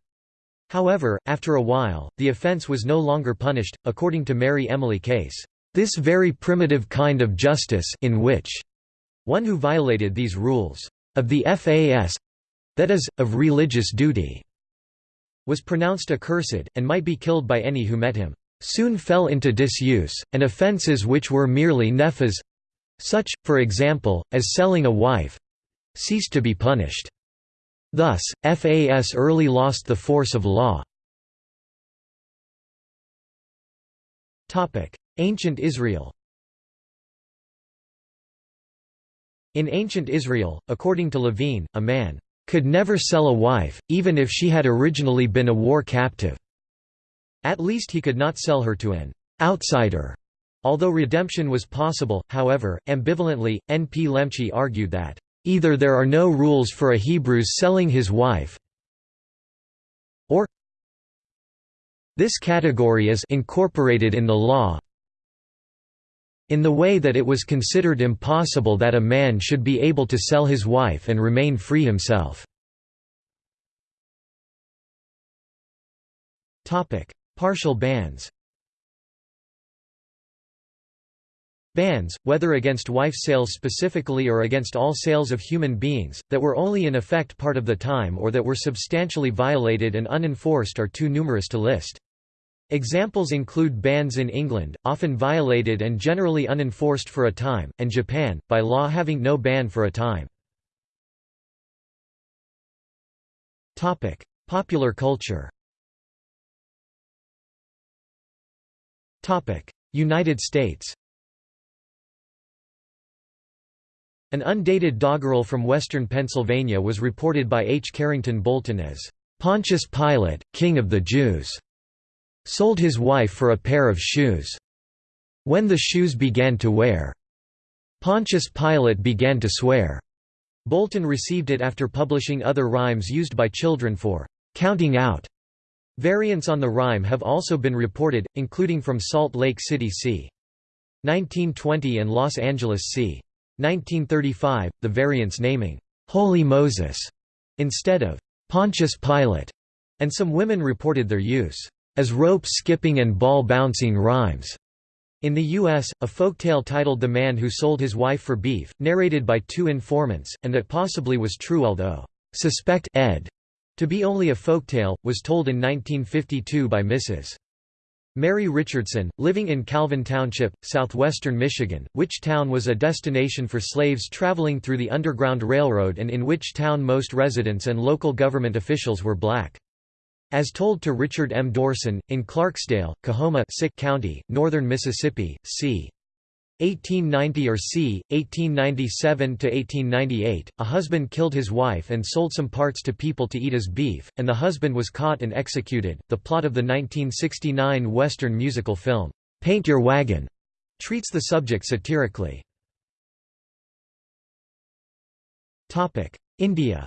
However, after a while, the offense was no longer punished, according to Mary Emily Case. This very primitive kind of justice in which one who violated these rules of the FAS—that is, of religious duty, was pronounced accursed, and might be killed by any who met him, soon fell into disuse, and offences which were merely nefas such, for example, as selling a wife ceased to be punished. Thus, FAS early lost the force of law. Ancient Israel In ancient Israel, according to Levine, a man could never sell a wife, even if she had originally been a war captive. At least he could not sell her to an outsider Although redemption was possible, however, ambivalently, N. P. Lemche argued that, "...either there are no rules for a Hebrew's selling his wife or this category is incorporated in the law in the way that it was considered impossible that a man should be able to sell his wife and remain free himself." Partial bans Bans, whether against wife sales specifically or against all sales of human beings, that were only in effect part of the time or that were substantially violated and unenforced are too numerous to list. Examples include bans in England, often violated and generally unenforced for a time, and Japan, by law having no ban for a time. Popular culture United States An undated doggerel from western Pennsylvania was reported by H. Carrington Bolton as, "...Pontius Pilate, king of the Jews," sold his wife for a pair of shoes. When the shoes began to wear, Pontius Pilate began to swear. Bolton received it after publishing other rhymes used by children for counting out. Variants on the rhyme have also been reported, including from Salt Lake City c. 1920 and Los Angeles c. 1935, the variants naming Holy Moses instead of Pontius Pilate, and some women reported their use as rope-skipping and ball-bouncing rhymes. In the U.S., a folktale titled The Man Who Sold His Wife for Beef, narrated by two informants, and that possibly was true although suspect ed to be only a folktale, was told in 1952 by Mrs. Mary Richardson, living in Calvin Township, southwestern Michigan, which town was a destination for slaves traveling through the Underground Railroad and in which town most residents and local government officials were black. As told to Richard M. Dorson, in Clarksdale, Coahoma County, northern Mississippi, c. 1890 or c. 1897–1898, a husband killed his wife and sold some parts to people to eat as beef, and the husband was caught and executed. The plot of the 1969 Western musical film, Paint Your Wagon, treats the subject satirically. India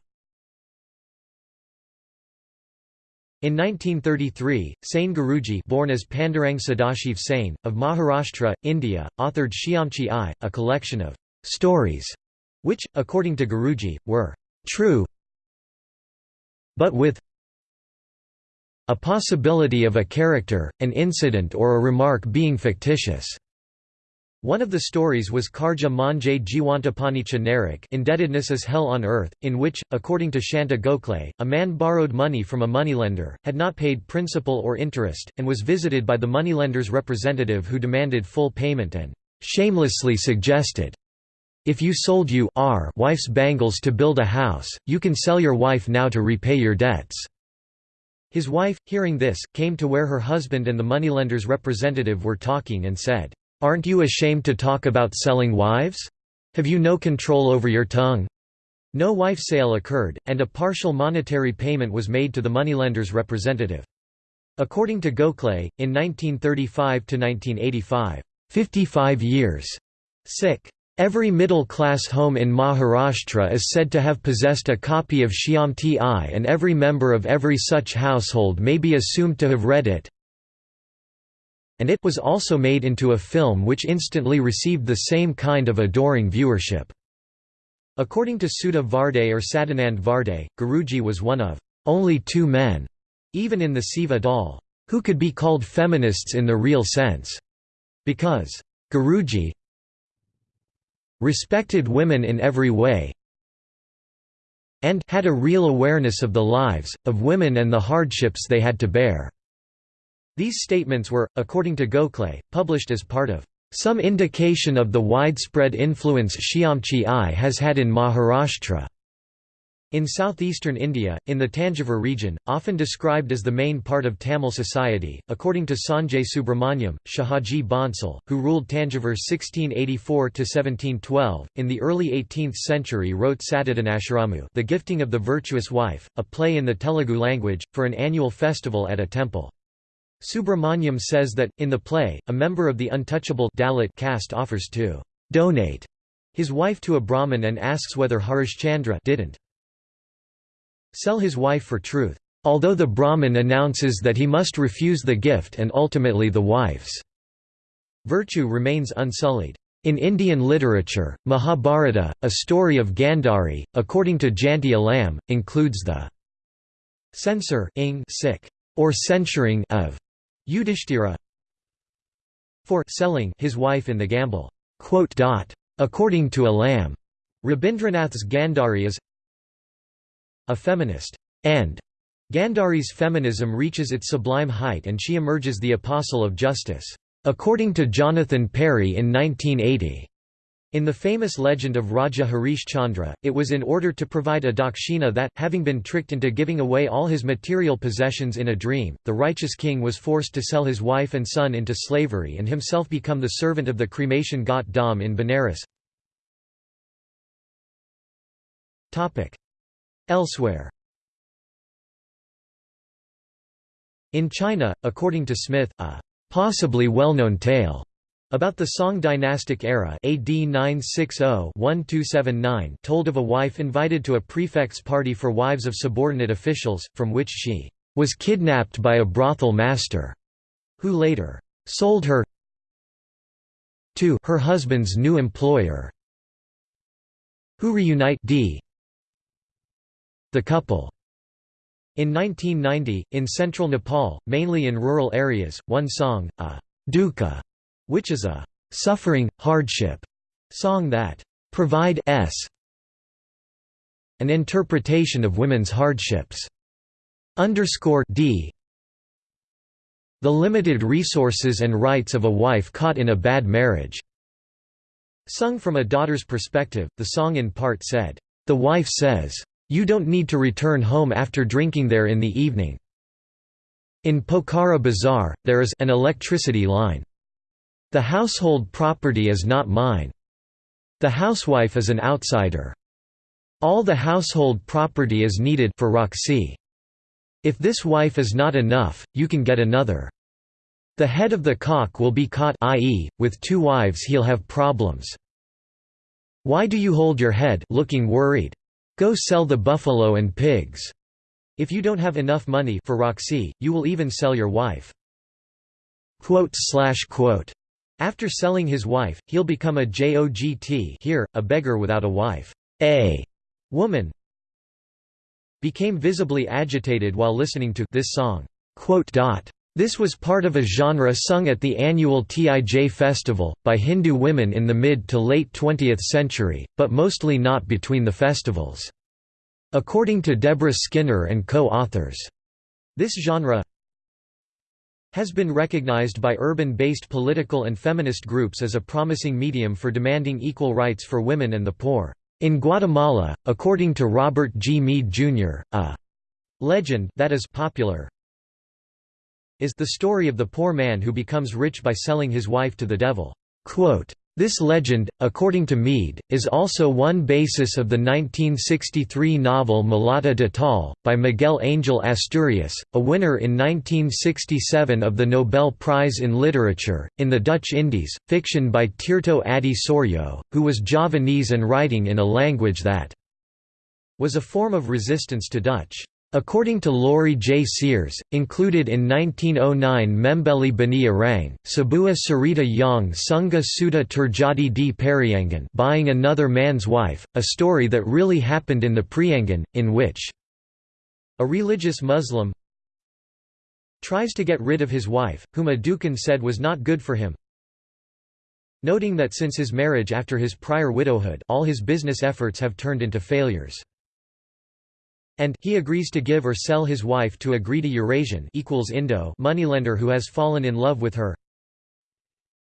In 1933, Sane Guruji born as Pandurang Sadashiv Sane, of Maharashtra, India, authored Shyamchi Aai, a collection of «stories», which, according to Guruji, were «true but with a possibility of a character, an incident or a remark being fictitious». One of the stories was Karja Manje Jiwantapanicha Narak indebtedness is hell on earth, in which, according to Shanta Gokhale, a man borrowed money from a moneylender, had not paid principal or interest, and was visited by the moneylender's representative who demanded full payment and shamelessly suggested, if you sold you r wife's bangles to build a house, you can sell your wife now to repay your debts." His wife, hearing this, came to where her husband and the moneylender's representative were talking and said, Aren't you ashamed to talk about selling wives? Have you no control over your tongue? No wife sale occurred, and a partial monetary payment was made to the moneylender's representative. According to Gokhale, in 1935–1985, 55 years, sick. Every middle-class home in Maharashtra is said to have possessed a copy of Shyamchi Aai and every member of every such household may be assumed to have read it and it was also made into a film which instantly received the same kind of adoring viewership. According to Sudha Varde or Sadanand Varde, Guruji was one of only two men, even in the Seva Dal, who could be called feminists in the real sense, because Guruji respected women in every way and had a real awareness of the lives, of women and the hardships they had to bear. These statements were, according to Gokhale, published as part of some indication of the widespread influence Shyamchi Aai has had in Maharashtra. In southeastern India, in the Tanjavur region, often described as the main part of Tamil society, according to Sanjay Subrahmanyam, Shahaji Bansal, who ruled Tanjavur 1684–1712, in the early 18th century wrote Satadanasharamu The Gifting of the Virtuous Wife, a play in the Telugu language, for an annual festival at a temple. Subrahmanyam says that, in the play, a member of the untouchable Dalit caste offers to «donate» his wife to a Brahmin and asks whether Harishchandra didn't sell his wife for truth, although the Brahmin announces that he must refuse the gift and ultimately the wife's virtue remains unsullied. In Indian literature, Mahabharata, a story of Gandhari, according to Janti Alam, includes the censor or censuring of Yudhishthira for selling his wife in the gamble. According to a Alam, Rabindranath's Gandhari is a feminist, and Gandhari's feminism reaches its sublime height and she emerges the apostle of justice. According to Jonathan Parry in 1980, in the famous legend of Raja Harish Chandra, it was in order to provide a dakshina that, having been tricked into giving away all his material possessions in a dream, the righteous king was forced to sell his wife and son into slavery and himself become the servant of the cremation ghat dham in Benares. Elsewhere In China, according to Smith, a possibly well-known tale about the Song dynastic era AD 960-1279 told of a wife invited to a prefect's party for wives of subordinate officials, from which she was kidnapped by a brothel master, who later sold her to her husband's new employer, who reunite d the couple. In 1990, in central Nepal, mainly in rural areas, one song, a dukkha which is a suffering, hardship song that provide s an interpretation of women's hardships. Underscore d the limited resources and rights of a wife caught in a bad marriage. Sung from a daughter's perspective, the song in part said, The wife says, You don't need to return home after drinking there in the evening. In Pokhara Bazaar, there is an electricity line. The household property is not mine. The housewife is an outsider. All the household property is needed for raksi. If this wife is not enough, you can get another. The head of the cock will be caught i.e., with two wives he'll have problems. Why do you hold your head looking worried? Go sell the buffalo and pigs. If you don't have enough money for raksi, you will even sell your wife. Quote slash quote. After selling his wife, he'll become a jogi here, a beggar without a wife. A woman became visibly agitated while listening to this song. This was part of a genre sung at the annual Tij festival, by Hindu women in the mid to late 20th century, but mostly not between the festivals. According to Deborah Skinner and co-authors, this genre has been recognized by urban-based political and feminist groups as a promising medium for demanding equal rights for women and the poor. In Guatemala, according to Robert G. Mead, Jr., a legend that is popular is the story of the poor man who becomes rich by selling his wife to the devil. Quote, this legend, according to Mead, is also one basis of the 1963 novel Mulata de Tal, by Miguel Angel Asturias, a winner in 1967 of the Nobel Prize in Literature, in the Dutch Indies, fiction by Tirto Adhi Soerjo, who was Javanese and writing in a language that was a form of resistance to Dutch. According to Laurie J. Sears, included in 1909 Membeli Bani Arang, Sabua Sarita Yang Sunga Suda Terjadi di Periangan buying another man's wife, a story that really happened in the Priangan, in which a religious Muslim tries to get rid of his wife, whom a dukun said was not good for him, noting that since his marriage after his prior widowhood all his business efforts have turned into failures and he agrees to give or sell his wife to a greedy Eurasian equals Indo moneylender who has fallen in love with her.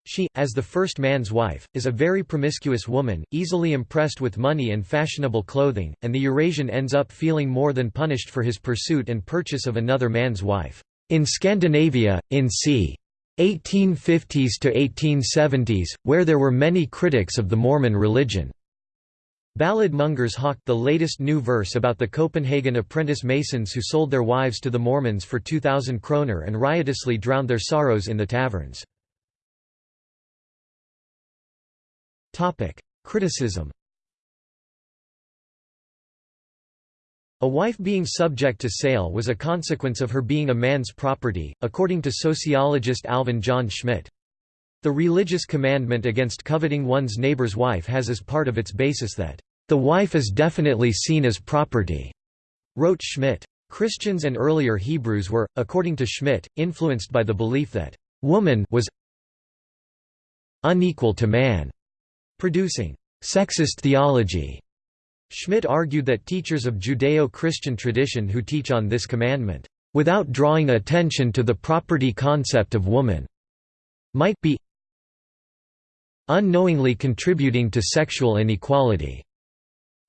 She, as the first man's wife, is a very promiscuous woman, easily impressed with money and fashionable clothing, and the Eurasian ends up feeling more than punished for his pursuit and purchase of another man's wife. In Scandinavia, in c. 1850s to 1870s, where there were many critics of the Mormon religion. Ballad Mongers hawked the latest new verse about the Copenhagen apprentice masons who sold their wives to the Mormons for 2,000 kroner and riotously drowned their sorrows in the taverns. Criticism A wife being subject to sale was a consequence of her being a man's property, according to sociologist Alvin John Schmidt. The religious commandment against coveting one's neighbor's wife has as part of its basis that the wife is definitely seen as property, wrote Schmidt. Christians and earlier Hebrews were, according to Schmidt, influenced by the belief that woman was unequal to man, producing sexist theology. Schmidt argued that teachers of Judeo-Christian tradition who teach on this commandment, without drawing attention to the property concept of woman, might be unknowingly contributing to sexual inequality.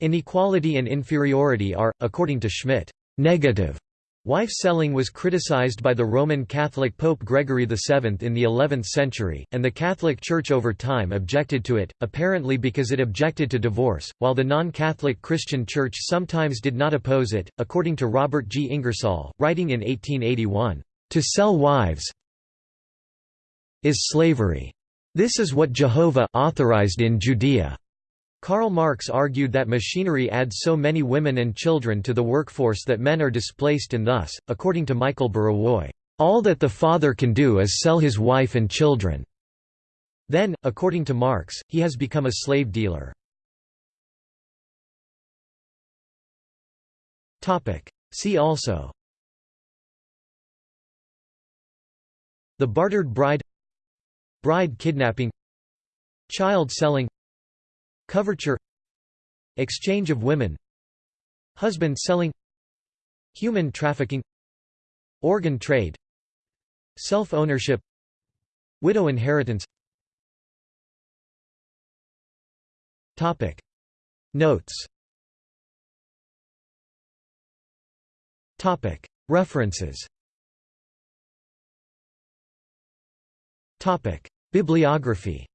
Inequality and inferiority are, according to Schmidt, negative. Wife selling was criticized by the Roman Catholic Pope Gregory VII in the 11th century, and the Catholic Church over time objected to it, apparently because it objected to divorce, while the non-Catholic Christian Church sometimes did not oppose it, according to Robert G. Ingersoll, writing in 1881, "...to sell wives is slavery. This is what Jehovah authorized in Judea." Karl Marx argued that machinery adds so many women and children to the workforce that men are displaced and thus, according to Michael Burawoy, all that the father can do is sell his wife and children. Then, according to Marx, he has become a slave dealer. See also The bartered bride Bride kidnapping Child selling Coverture Exchange of women Husband selling Human trafficking Organ trade Self-ownership Widow inheritance Topic. Notes Topic. References Topic. Bibliography